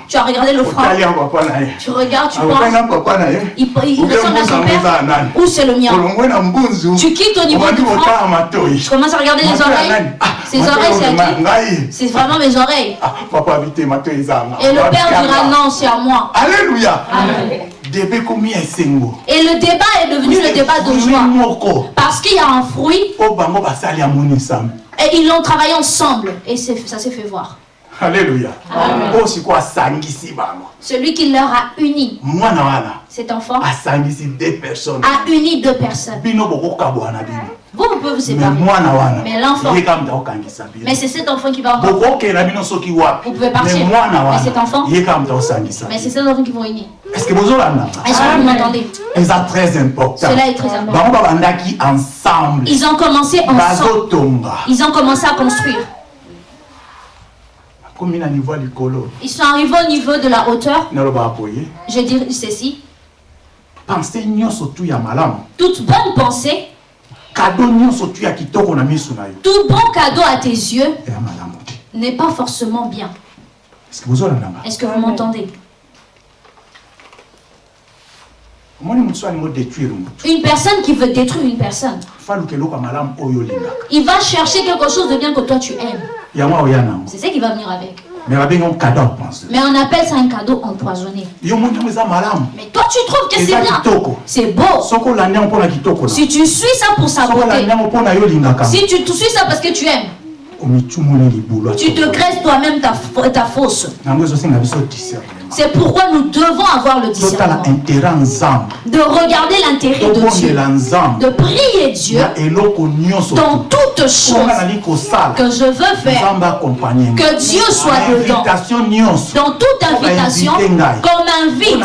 tu as regardé le ye. Tu regardes, tu akotali penses, il, il ressemble à son père. ou c'est le mien? Tu quittes au niveau du front, kotala matoi. Je commence à regarder les oreilles. Ah, Ses matoi oreilles, c'est vraiment mes oreilles. Ah. Et le père dira non, c'est à moi. alléluia. Amen. Et le débat est devenu le débat de joie. Parce qu'il y a un fruit. Nsambe et ils l'ont travaillé ensemble. Et ça s'est fait voir. alléluia. Bango? Celui qui leur a uni, cet enfant, asangisi deux personnes. A uni deux personnes. Vous, vous pouvez vous séparer. Mais l'enfant- Mais c'est cet enfant qui va Vous pouvez partir. Mais cet enfant- Mais c'est cet enfant qui vont unir. est-ce que bozolanda? Est-ce que vous m'entendez? Eza très important Cela est très important. ensemble Ils ont commencé ensemble. Ils ont commencé à construire. Ils sont arrivés au niveau de la hauteur. Je dis ceci. Toute bonne pensée, kado nyonso tu ya kitoko na miso na yo. Tout bon cadeau à tes yeux n'est pas forcément bien. est-ce que bozolandanga Est-ce que vous m'entendez? Une personne qui veut détruire une personne, il va chercher quelque chose de bien que toi tu aimes. C'est ça qui va venir avec. Mais on appelle ça un cadeau empoisonné. Mais toi tu trouves que c'est bien. C'est beau. Si tu suis ça pour sa beauté, si tu tu suis ça parce que tu aimes, libulu tu te crées toi-même ta, ta fosse. C'est pourquoi nous devons avoir le discernement. De regarder l'intérêt de Dieu. De prier Dieu dans toutes choses que je veux faire. Que Dieu soit dedans. Dans toute invitation, qu'on m'invite.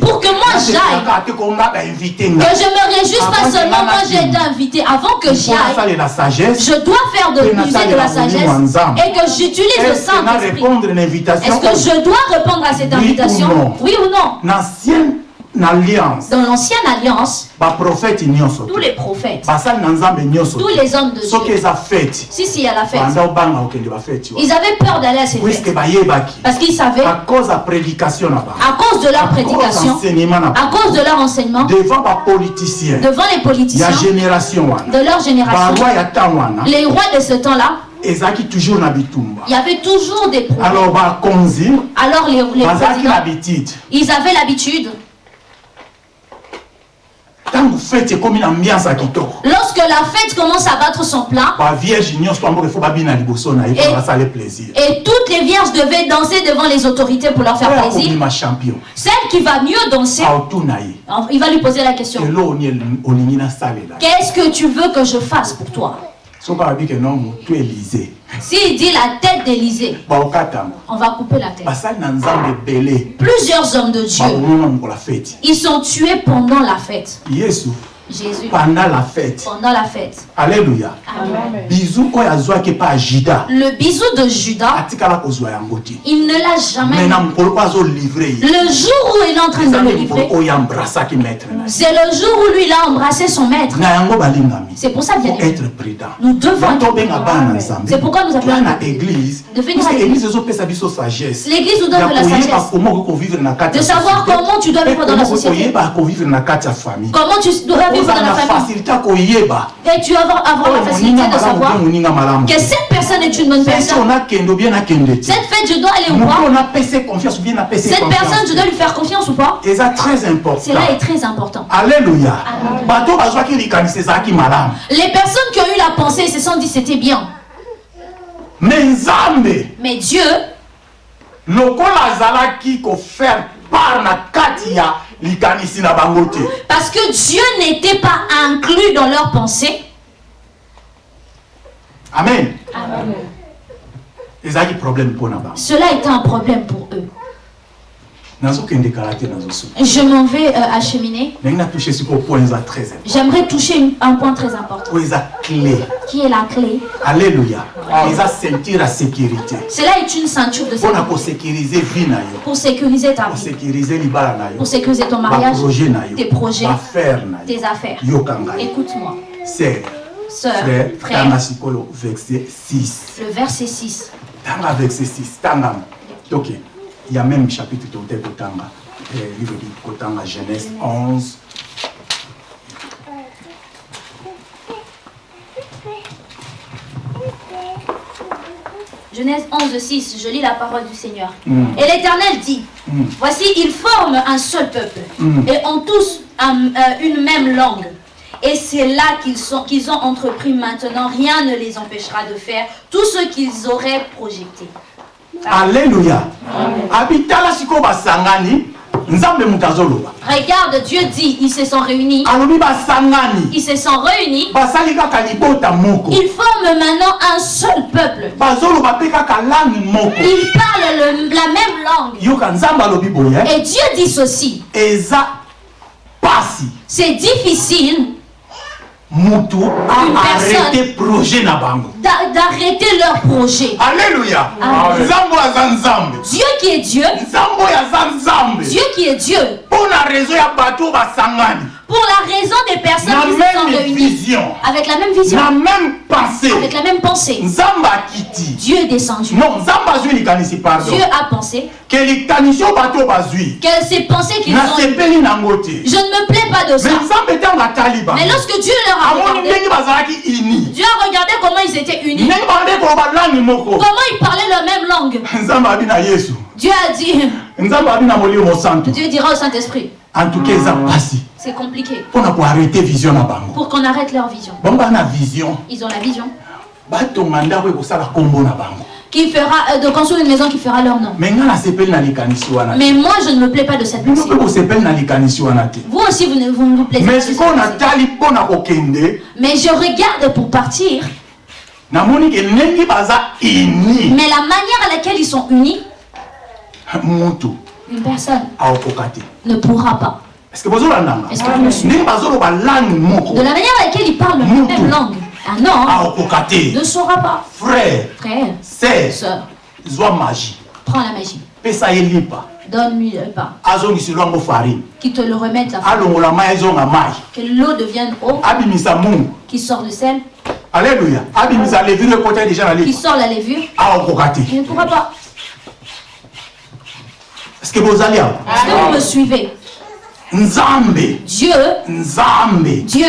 Pour que moi j'aille. Que je me réjouisse pas seulement moi j'ai été invité. Avant que j'y mpo aille, nasalela sagesse je dois faire de l'user de la sagesse et que j'utilise le Saint-Esprit. Est-ce que je dois répondre à cette Oui ou invitation non? Oui ou non? Dans l'ancienne alliance, tous les prophètes, tous les hommes de Dieu, si si à la fête, ils avaient peur d'aller à ces fêtes. parce qu'ils savaient, à cause ya prédication na bango à cause de leur prédication, à cause de leur enseignement, devant les politiciens. De leur génération, les rois de ce temps-là, ezalaki toujours na bitumba. Il y avait toujours des problèmes. alors bakonzi Alors les, les bazalaki ils avaient l'habitude, ntango fete ekomi na ambiance ya kitoko. Lorsque la fête commence à battre son plein, bavierge nyonso pamboka efo babina liboso na ye Et- plaisir. toutes les vierges devaient danser devant les autorités pour leur faire plaisir, champion. Celle qui va mieux danser, ye. il va lui poser la question. elo oni olingi nasalela Qu'est-ce que tu veux que je fasse pour toi? Soki abiki no motu elize S'il dit la tête d'Élysée, baokatama on va couper la tête. basali na nzambe ebele. Plusieurs hommes de Dieu, bakomona mokola feti ils sont tués pendant la fête. yesu Jésus, pendant la fête. Pendant la fête. alleluya Amen. bizu oyo azwaki epa ya juda. Le bisou de Judas, atikala kozwa yango te il ne l'a jamais. na mokolo oyo azolivre ye. Le jour où il est en train de le livrer, oyo ambrasaki maître na ye c'est le jour où lui il a embrassé son maître. na yango balingami. C'est pour ça, bien être prudent. Nous devons être tobenga bana na nzambe. C'est pourquoi nous appelons na église. De venir à l'église. église. ezopesa biso sagesse. L'église nous donne ya de la sagesse. comment kovivre na kati De ya savoir comment tu dois vivre dans la société. na ya Comment tu dois vivre dans ozala la famille. Et tu vas avoir, avoir la facilité de savoir que cette personne est une bonne personne. Cette fête, je dois aller voir. Cette personne, je dois lui faire confiance ou pas? Important Cela est très important. malamu Les personnes qui ont eu la pensée se sont dit c'était bien. Mais Dieu, lokola azalaki kofaire part na kati ya parce que Dieu n'était pas inclus dans leurs pensées, amen. Bango cela était un problème pour eux. Je m'en vais euh, acheminer. J'aimerais toucher une- un point très important, qui est la clé? ya sécurité. Cela est une ceinture de sécurité. pour sécuriser ta vie, pour sécuriser ton mariage, tes projets, tes affaires. Écoute-moi, sœur, frère frère, sikoyo verset 6 le verset 6. tanga verset 6 tanga. Ok il y a même chapitre tote kotanga eh, livre de kotanga genèse 11 Genèse 11, 6, je lis la parole du Seigneur. Mm. Et l'Éternel dit, Mm. voici, ils forment un seul peuple Mm. et ont tous un- euh, une même langue. Et c'est là qu'ils qu'ils ont entrepris maintenant. Rien ne les empêchera de faire tout ce qu'ils auraient projeté. Abitala basangani nzambe azoloba Regarde, Dieu dit, ils se sont réunis. alobi basangani Ils se sont réunis. basali kaka libota moko Ils forment maintenant un seul peuple. bazoloba mpe kaka langue moko Ils parlent le- la même langue. yoka nzambe alobi boye Et Dieu dit ceci. eza pasi C'est difficile mutu Une aarrete projet na bango. d'a- d'arrêter leur projet. nzambe Dieu qui est Dieu, Dieu qui est Dieu, mpo na réseau ya bato oyo basangani pour la raison des personnes qui se sont réunies. vision. Avec la même vision, na même pensée. Avec la même pensée, Dieu est descendu. non Dieu a pensé que ces pensées qu'ils ont je ne me plais pas de ça. Mais lorsque Dieu leur a regardé, Dieu a regardé comment ils étaient unis, comment ils parlaient la même langue. [laughs] Dieu a dit, Dieu dira au Saint-Esprit, en tout cas eza pasi c'est compliqué. Mpona koarrete vision na bango pour qu'on arrête leur vision. na vision. Ils ont la vision. na bango qui fera, euh, de construire une maison qui fera leur nom. Mais moi, je ne me plais pas de cette te. Vous aussi, vous ne vous ne vous plaisez pas mais je regarde pour partir, mais la manière à laquelle ils sont unis, une personne ne pourra pas. Est-ce que bozolandanga Est-ce que vous me suivez? De la manière à laquelle ils parlent la même langue, un homme aokoka te ne saura pas. frère. Frère, sœur. Zwa magie. Prends la magie. Donne-lui le pain. farine. Qui te le remette la mai Que l'eau devienne eau, qui sort le sel, alleluya abimisa levire ekota déjà na qui sort la levure. te Il ne pourra pas. est-ce que bozali awa Est-ce que vous me suivez? Nzambe. Dieu, nzambe. Dieu,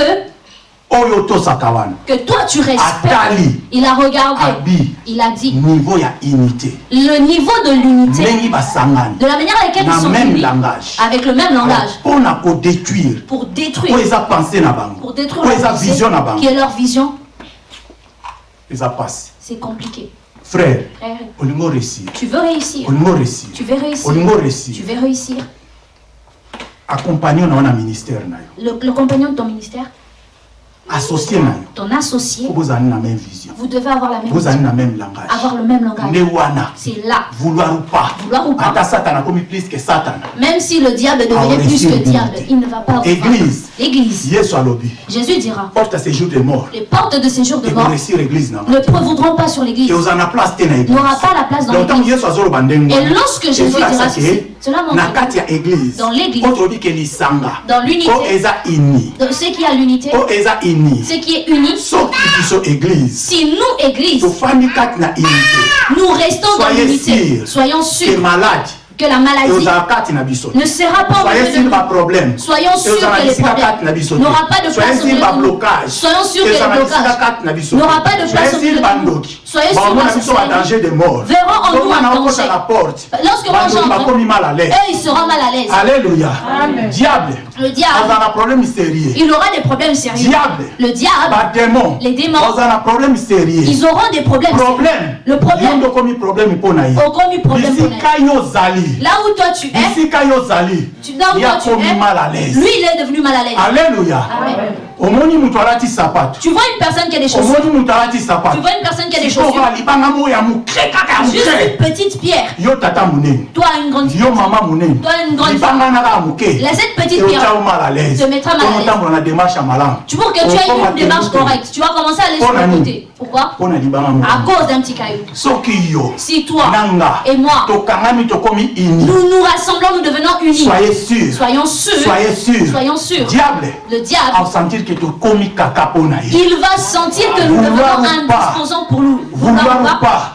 oyo tosaka wana que toi tu respectes, atali. Il a regardé, abi. Il a dit. Niveau ya unité. Le niveau de l'unité, ndenge basangani. De la manière à laquelle ils sont même unis, langage. Avec le même langage, mpona kodétruire pour oyo détruire, eza pensé na bango. Pour détruire oyo eza vision na pensée, bango. Qui est leur vision, eza pasi c'est compliqué. frère Frère, olingo réussir. Tu veux réussir, olingo réussir. Tu veux réussir, olingo réussir. Tu veux réussir. Accompagne na wana ministère Le, le compagnon de ton ministère, associé ton associé, po bozali na même vision. Vous devez avoir la même bozali vision, na même langage. Avoir le même langage. C'est là. vouloir ou pas. Vouloir ou pas. ata satana akomi plus que satana Même si le diable devenait Ah, plus que diable, il ne va pas avoir. Église. Alobi Jésus dira. Porte à séjour de mort. Les portes de séjour de mort église ne prévaudront pas sur l'église. na église N'aura pas la place dans l'église. Et lorsque Jésus dira ceci, na montre kati ya église Dans l'église. oyo tolobi ke lisanga Dans l'unité. oyo eza ini l'unité, oyo eza ini soki biso église Si nous, église, tofandi kati na unité nous restons dans Soyez l'unité, sûrs soyons ke sûrs malade que la maladie ne sera pas soyez problème Soyons sûrs que les problèmes n'aura pas de place sur nous. Soyons sûrs que les blocages n'aura pas de place sur nous. Soyez que biso ce ba soit danger de mort. Verront en nous danger. na porte. Lorsque moi j'entre, mal à l'aise. eux, ils seront mal à l'aise. alléluia. Diable. Le diable, na problème sérieux. Il aura des problèmes sérieux. diable. Le diable, badémon Les démons. bazala na problème sérieux. Ils auront des problèmes. problème. Le problème. yo nde okomi problème mpo na ye Aucun problème pour Là où toi tu es, bisika yo ozali tu, là où toi tu es, mal à l'aise. Lui il est devenu mal à l'aise. alléluia. Amen. Omoni moto alati sapato Tu vois une personne qui a des chaussures? omoni moto alati Tu vois une personne qui a des sikoyo chaussures? alibanga mo ya moke kaka ya Juste une petite pierre. yo tata monene Toi une grande yo mama monene Toi, une grande libanga na kaka moke Laisse cette petite pierre. yo mal à l'aise te mettra mal à l'aise. otambola na démarche ya malamu Tu pour que tu aies une démarche correcte. Tu vas commencer à aller sur le la côté. Pourquoi? À cause d'un petit caillou. Si toi et moi, nous nous rassemblons, nous devenons unis. soyez sûr Soyons sûrs. soyez sûr Soyons sûrs. diable. Le diable, il va sentir que nous devenons indisposants pour nous. vouloir ou pas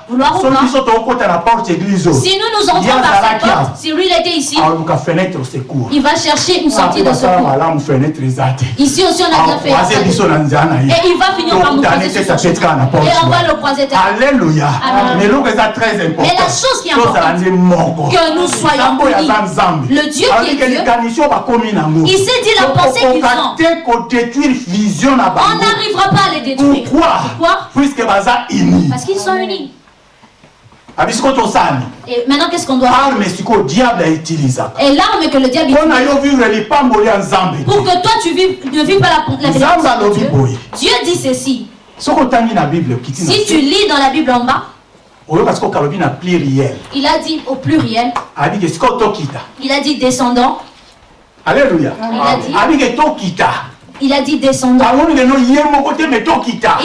Si nous nous entrons par awa porte, si lui il était ici, secours il va chercher une sortie de secours. Ici aussi, on a bien fait. Et il va finir par nous croiser sur son. Et on va le croiser alléluia. Mais la chose qui est importante, que nous soyons unis. Le Dieu qui est Dieu, il s'est dit la pensée qu'ils ont. On n'arrivera pas à les détruire. pourquoi? Puisque Parce qu'ils sont unis. Tosani Et maintenant, qu'est-ce qu'on doit faire Et l'arme que le diable utilise pour que toi tu vives, ne vives pas la, la de Dieu. dit ceci. Si tu lis dans la Bible en bas, il a dit au pluriel, il a dit descendant, alleluya Il a dit- il a dit descendant.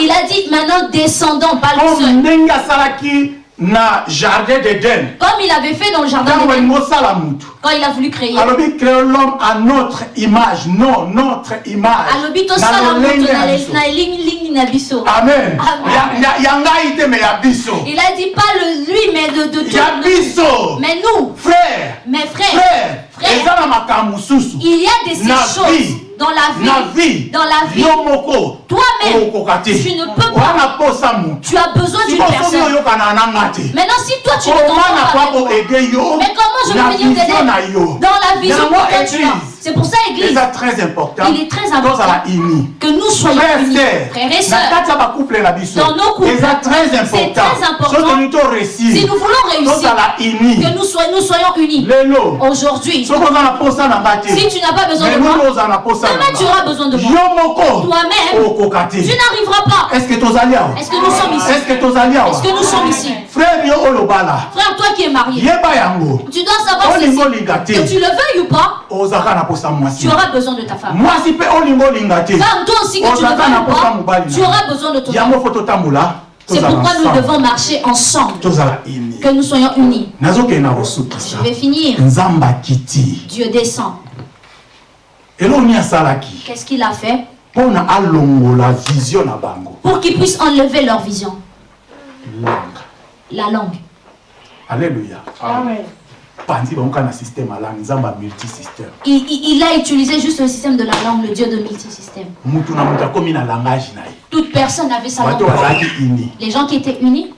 Il a dit maintenant descendant, pas le seul. Na jardin d'eden Comme il avait fait dans le jardin d'Éden, mutu quand il a voulu créer. alobi créer l'homme à notre image. Non notre image. Alobi tosala moto lolenge na le- biso na biso amen. Amen. Ya- ya- ya ngai te me ya biso il a dit pas le, lui mais de, de ya biso mais nous. Frère. Mes frères frère. Frère. il y a de ces choses. Dans la vie. Na vie. Dans la vie. Toi-même, tu ne peux pas. tu as besoin d'une personne. maintenant si toi tu ne t'entends pas mais comment je vais venir t'aider? dans la vision que tu as C'est pour ça, Église, très important Il est très important. que nous soyons unis. Frères et sœurs, Dans nos couples, c'est important très important. si nous voulons réussir, que nous soyons, nous soyons unis. Aujourd'hui, si tu n'as pas besoin de moi, demain tu auras besoin de moi. Toi-même, tu n'arriveras pas. est-ce que nous sommes ici? Est-ce que Est-ce que nous sommes ici? Frère Frère, toi qui es marié, tu dois savoir Que tu le veuilles ou pas, posa mwasi tu auras besoin de ta femme. mwasi Femme, toi aussi que tu posa pas, tu auras besoin de ton yango totambola C'est pourquoi nous devons marcher ensemble. Que nous soyons unis. Je vais finir. Dieu descend. Qu'est-ce qu'il a fait? Mpo na alongola vision na bango Pour qu'ils puissent enlever leur vision. La langue. alleluya panzi Il, il- il a utilisé juste le système de la langue, le Dieu de multisystème. Toute personne avait sa langue. Les gens qui étaient unis,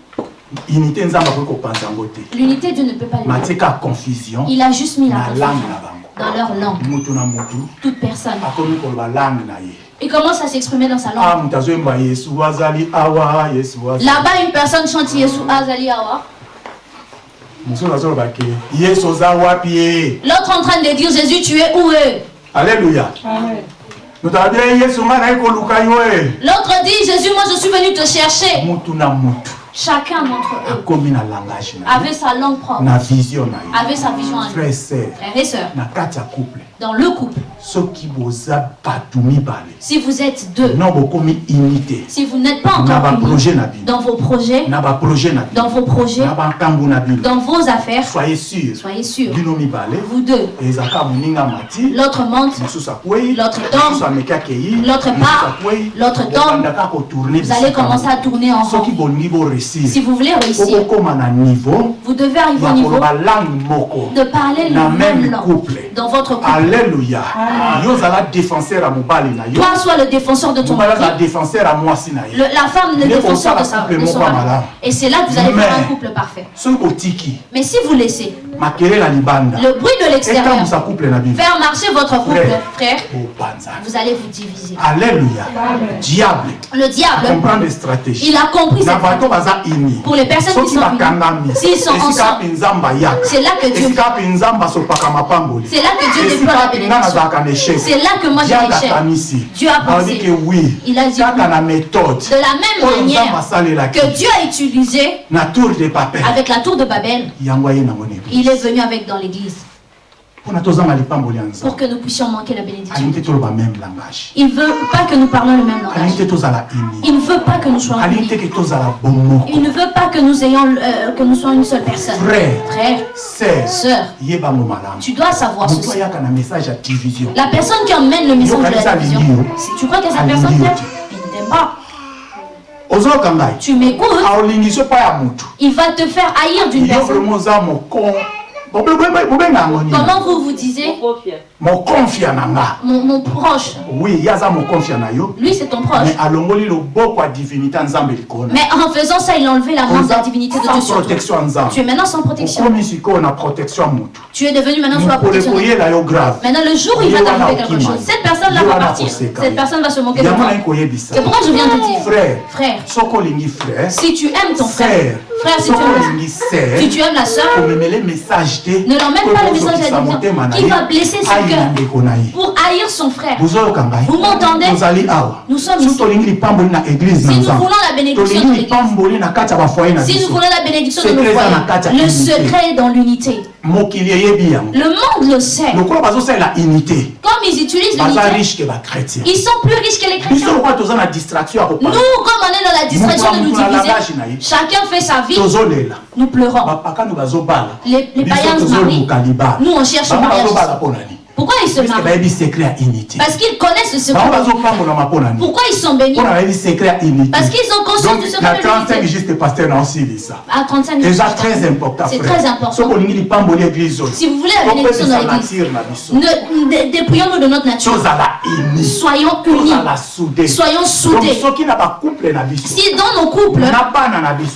l'unité, Dieu ne peut pas matieka confusion Il a juste mis la langue dans leur langue. Toute personne. Il commence à s'exprimer dans sa langue? ah Là-bas, une personne chante Yesu Azali Awa. mosusu azoloba ke yesu oza wapi ye L'autre en train de dire Jésus, tu es où eux? Alleluya moto abi yesu ngai naye koluka yo e L'autre dit Jésus, moi je suis venu te chercher. Chacun d'entre eux. Avait sa langue propre, avait sa vision à lui. Frères et sœurs, dans le couple, si vous êtes deux, si vous n'êtes pas encore dans vos projets, dans vos projets, dans vos affaires, soyez sûr. soyez sûrs, vous deux, l'autre monte, L'autre tombe. L'autre part. L'autre tombe. vous allez commencer à tourner en rond. Si vous voulez réussir, vous devez arriver au niveau de parler la même langue. dans votre couple. alleluya défenseur ya mobali na yo Toi, sois le défenseur de ton mari, na la femme, le défenseur de, sa, couple de son moko mari. malade. Et c'est là que vous allez faire un couple parfait. Mais si vous laissez le bruit de l'extérieur faire marcher votre couple, Frère. frère, opanzana vous allez vous diviser. alleluya diable. Le diable, comprendre stratégie il a compris cette ini Pour les personnes qui sont bakangami s'ils sont ensemble, c'est là que Dieu, c'est là que Dieu déploie la bénédiction. C'est là que moi j'ai Dieu l'échec. Dieu a pensé. Il a dit méthode. De la même manière que Dieu a utilisé avec la tour de Babel, na il est venu avec dans l'église. Pour que nous puissions manquer la bénédiction. Il ne veut pas que nous parlions le même langage. Il ne veut pas que nous soyons Il ne veut pas que nous ayons euh, que nous soyons une seule personne. frère Frère, sœur tu dois savoir ceci. La personne qui emmène le message de la division, si tu crois que cette personne t'aime, ne t'aime pas. Tu m'écoutes, il va te faire haïr d'une personne. Comment vous vous disiez mokonfia na nga. Mon, mon proche, oui na yo. Lui c'est ton proche. mais alongoli divinité nzambe Mais en faisant ça, il a enlevé la main de la divinité de Dieu sans protection Tu es maintenant sans protection. okomi sikoyo na protection Tu es devenu maintenant sous la protection. de yo grave. Maintenant, le jour où il va t'arriver quelque chose, cette personne-là Ye va partir. Cette personne va se moquer de toi. nayi koyebisa C'est pourquoi je viens te dire, frère. Si tu aimes ton frère, frère si tu aimes, olingi sœur si tu aimes la soeur, Ne l'emmène pas le message à na qui va blesser son cœur. pour haïr son frère. Vous m'entendez? Nous sommes ici. Si nous voulons la bénédiction de l'église, si nous voulons la bénédiction de nos foyers, le secret est dans l'unité. Le monde le sait. Comme ils utilisent l'unité, ils sont plus riches que les chrétiens. Nous, comme on est dans la distraction de nous diviser, chacun fait sa vie, nous pleurons. Les, païens se marient, nous on cherche le mariage. Pourquoi ils se marient Parce qu'ils connaissent ce secret. Pourquoi ils sont bénis Parce qu'ils ont conscience donc du na secret de 35 l'unité. juste pasteur na osilisa. À 35 minutes. eza très important C'est très important. Si vous voulez la bénédiction dans l'église, dépouillons-nous de notre nature. Soyons unis. Soyons donc soudés. Si dans nos couples,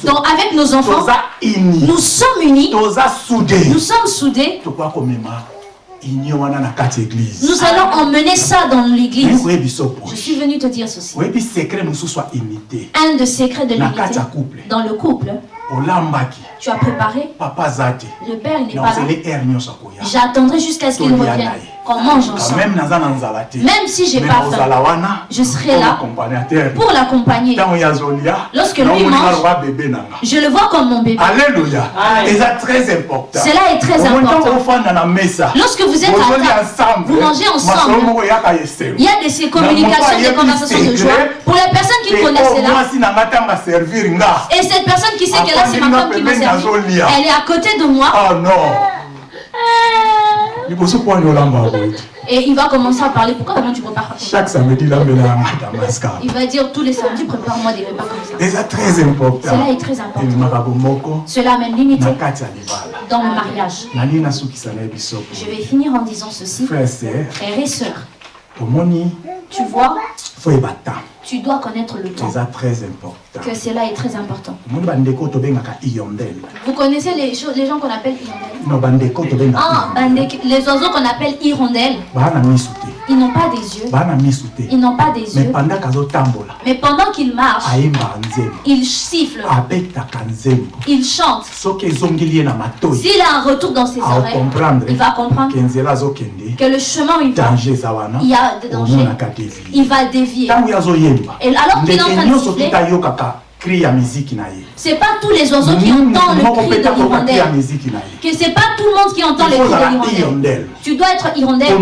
dans- avec nos enfants, nous sommes unis, nous sommes soudés, Nous allons emmener ça dans l'église. Je suis venu te dire ceci. Un des secrets de l'unité. dans le couple, tu as préparé, le père il n'est pas là. J'attendrai jusqu'à ce qu'il revienne, mange Quand ensemble. même si j'ai pas faim, je serai là pour l'accompagner. Lorsque lui mange, Je le vois comme mon bébé. alléluia très important Cela est très important. Lorsque vous êtes à table, ensemble vous mangez ensemble. Il y a de ces communications, des conversations de joie. Pour les personnes qui connaissent cela, et cette personne qui sait que là c'est ma femme qui m'a servi, elle est à côté de moi oh non et il va commencer à parler. Pourquoi comment tu prépares pas chaque samedi damaska Il va dire tous les samedis, prépare-moi des repas comme ça. très important Cela est très important. Cela amène l'unité dans le mariage. Je vais finir en disant ceci. Frères et sœurs, tu vois, tu dois connaître le temps. très important. Que cela est très important. Vous connaissez les, choses, les gens qu'on appelle hirondelles no bandeko Ah, les oiseaux qu'on appelle hirondelles, ils n'ont pas des yeux. Ils n'ont pas des yeux. Mais pendant qu'ils marchent, ils sifflent, ils chantent. S'il a un retour dans ses oreilles, il va comprendre que le chemin où il va, il y a des dangers. Il va dévier. Et alors qu'il est en train de siffler, cri ya miziki na ye. C'est pas tous les oiseaux qui entendent le cri de l'hirondelle. na Que c'est pas tout le monde qui entend le cri de l'hirondelle. hirondelle Tu dois être hirondelle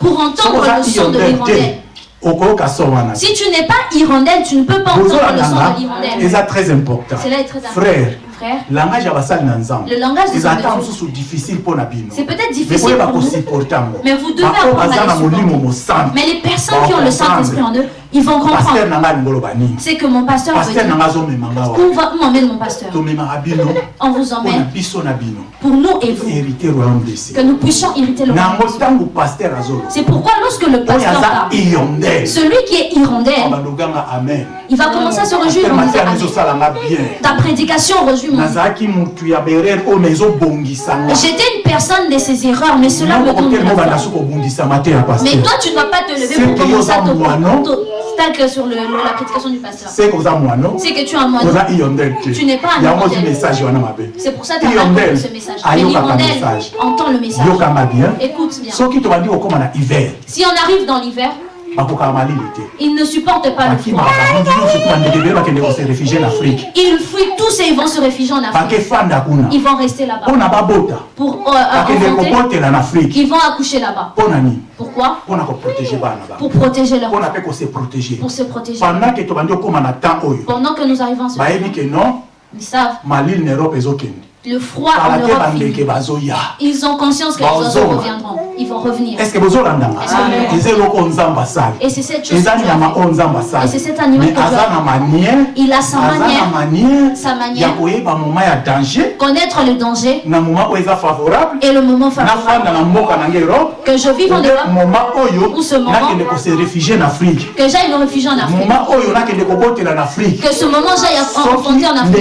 pour entendre le son de hirondelle l'hirondelle. Si tu n'es pas hirondelle, tu ne peux pas entendre le son de l'hirondelle. eza très important. Frère langage ya basali na nzambe Le langage des eza hommes de ata Dieu. mosusu difficile bino c'est kosupporte yango mais vous devez Bako apprendre baza na molimo Mais les personnes qui ont le Saint-Esprit en eux, ils vont comprendre. C'est que mon pasteur veut paster dire, où va- où m'emmène mon pasteur. [laughs] On vous emmène. Pour nous et vous, que nous puissions irriter le royaume. C'est pourquoi lorsque le pasteur parle, celui qui est hirondelle, il va commencer à se réjouir en disant Ta prédication réjouit mon ezobongisanga. J'étais une personne de ses erreurs, mais cela me donne Mais toi, tu ne vas pas te lever pour commencer à te stack sur la prédication du pasteur. C'est que tu es un Tu n'es pas un mabe C'est pour ça que tu as compris ce message. L'hirondelle entend le message. bien Écoute bien. Si on arrive dans l'hiver, ils ne supportent pas le froid. Ils fuient tous et ils vont se réfugier en Afrique. Ils vont rester là-bas. Pour euh, afrique. Ils vont accoucher là-bas. Pourquoi? Pour protéger leur mpe kose protege pour se protéger. pendant que nous arrivons à ce non ils savent le froid en Europe finit. Ils ont conscience que les oiseaux reviendront. Ils vont revenir. que Et c'est cette chose que Et c'est cet animal mais que Il a sa manière, manière sa manière, connaître le danger. Et le moment favorable. Que je vive en Europe, Ou ce moment. que j'aille me réfugier en Afrique. Que ce moment j'aille en Afrique.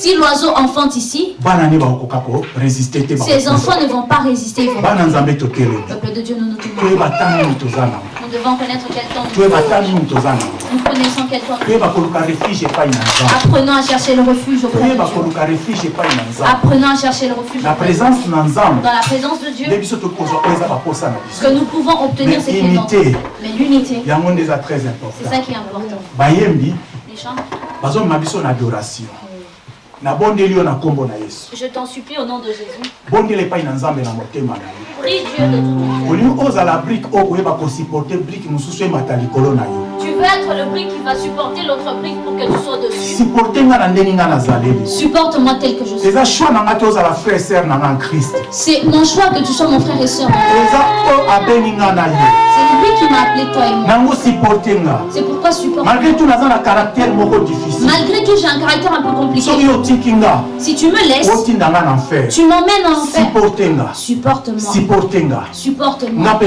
Si l'oiseau enfante ici, bakokufa. enfants ne vont pas résister. Ils vont tokeleli Peuple de Dieu, nous nous Nous devons connaître quel temps nous Nous connaissons quel temps nous Apprenons à chercher le refuge auprès de Dieu. Apprenons à chercher le refuge Dieu. présence Dans la présence de Dieu, ce que nous pouvons obtenir, c'est qu'il unité. Mais l'unité, c'est ça qui est important. Les chants, adoration nabondeli yo na nkombo na yesu. Je t'en supplie au nom de Jésus. bondela epai na nzambe na motema na yo ozala brike oyo koyeba kosupporte brike mosusu emata likolo na yo veux être le brick qui va supporter l'autre brick pour que tu sois dessus. supporte nga na ndenge nga nazaleli Supporte-moi tel que je suis. eza choix te ozala frère na nga en christ C'est mon choix que tu sois mon frère et soeur. eza oyo abeni nga na ye C'est lui qui m'a appelé toi et moi. nango supporte nga C'est pourquoi supporte. malgré tout naza na caractère moko difficile Malgré tout, j'ai un caractère un peu compliqué. soki otiki nga Si tu me laisses, otinda nga na enfer tu m'emmènes en enfer. nga Supporte-moi. supporte nga nga Supporte-moi. na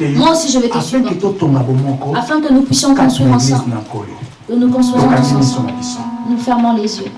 yo Moi aussi, je vais te afin supporter. totonga bomoko Afin que nous puissions église ensemble. nous construisons ensemble. Nous fermons les yeux.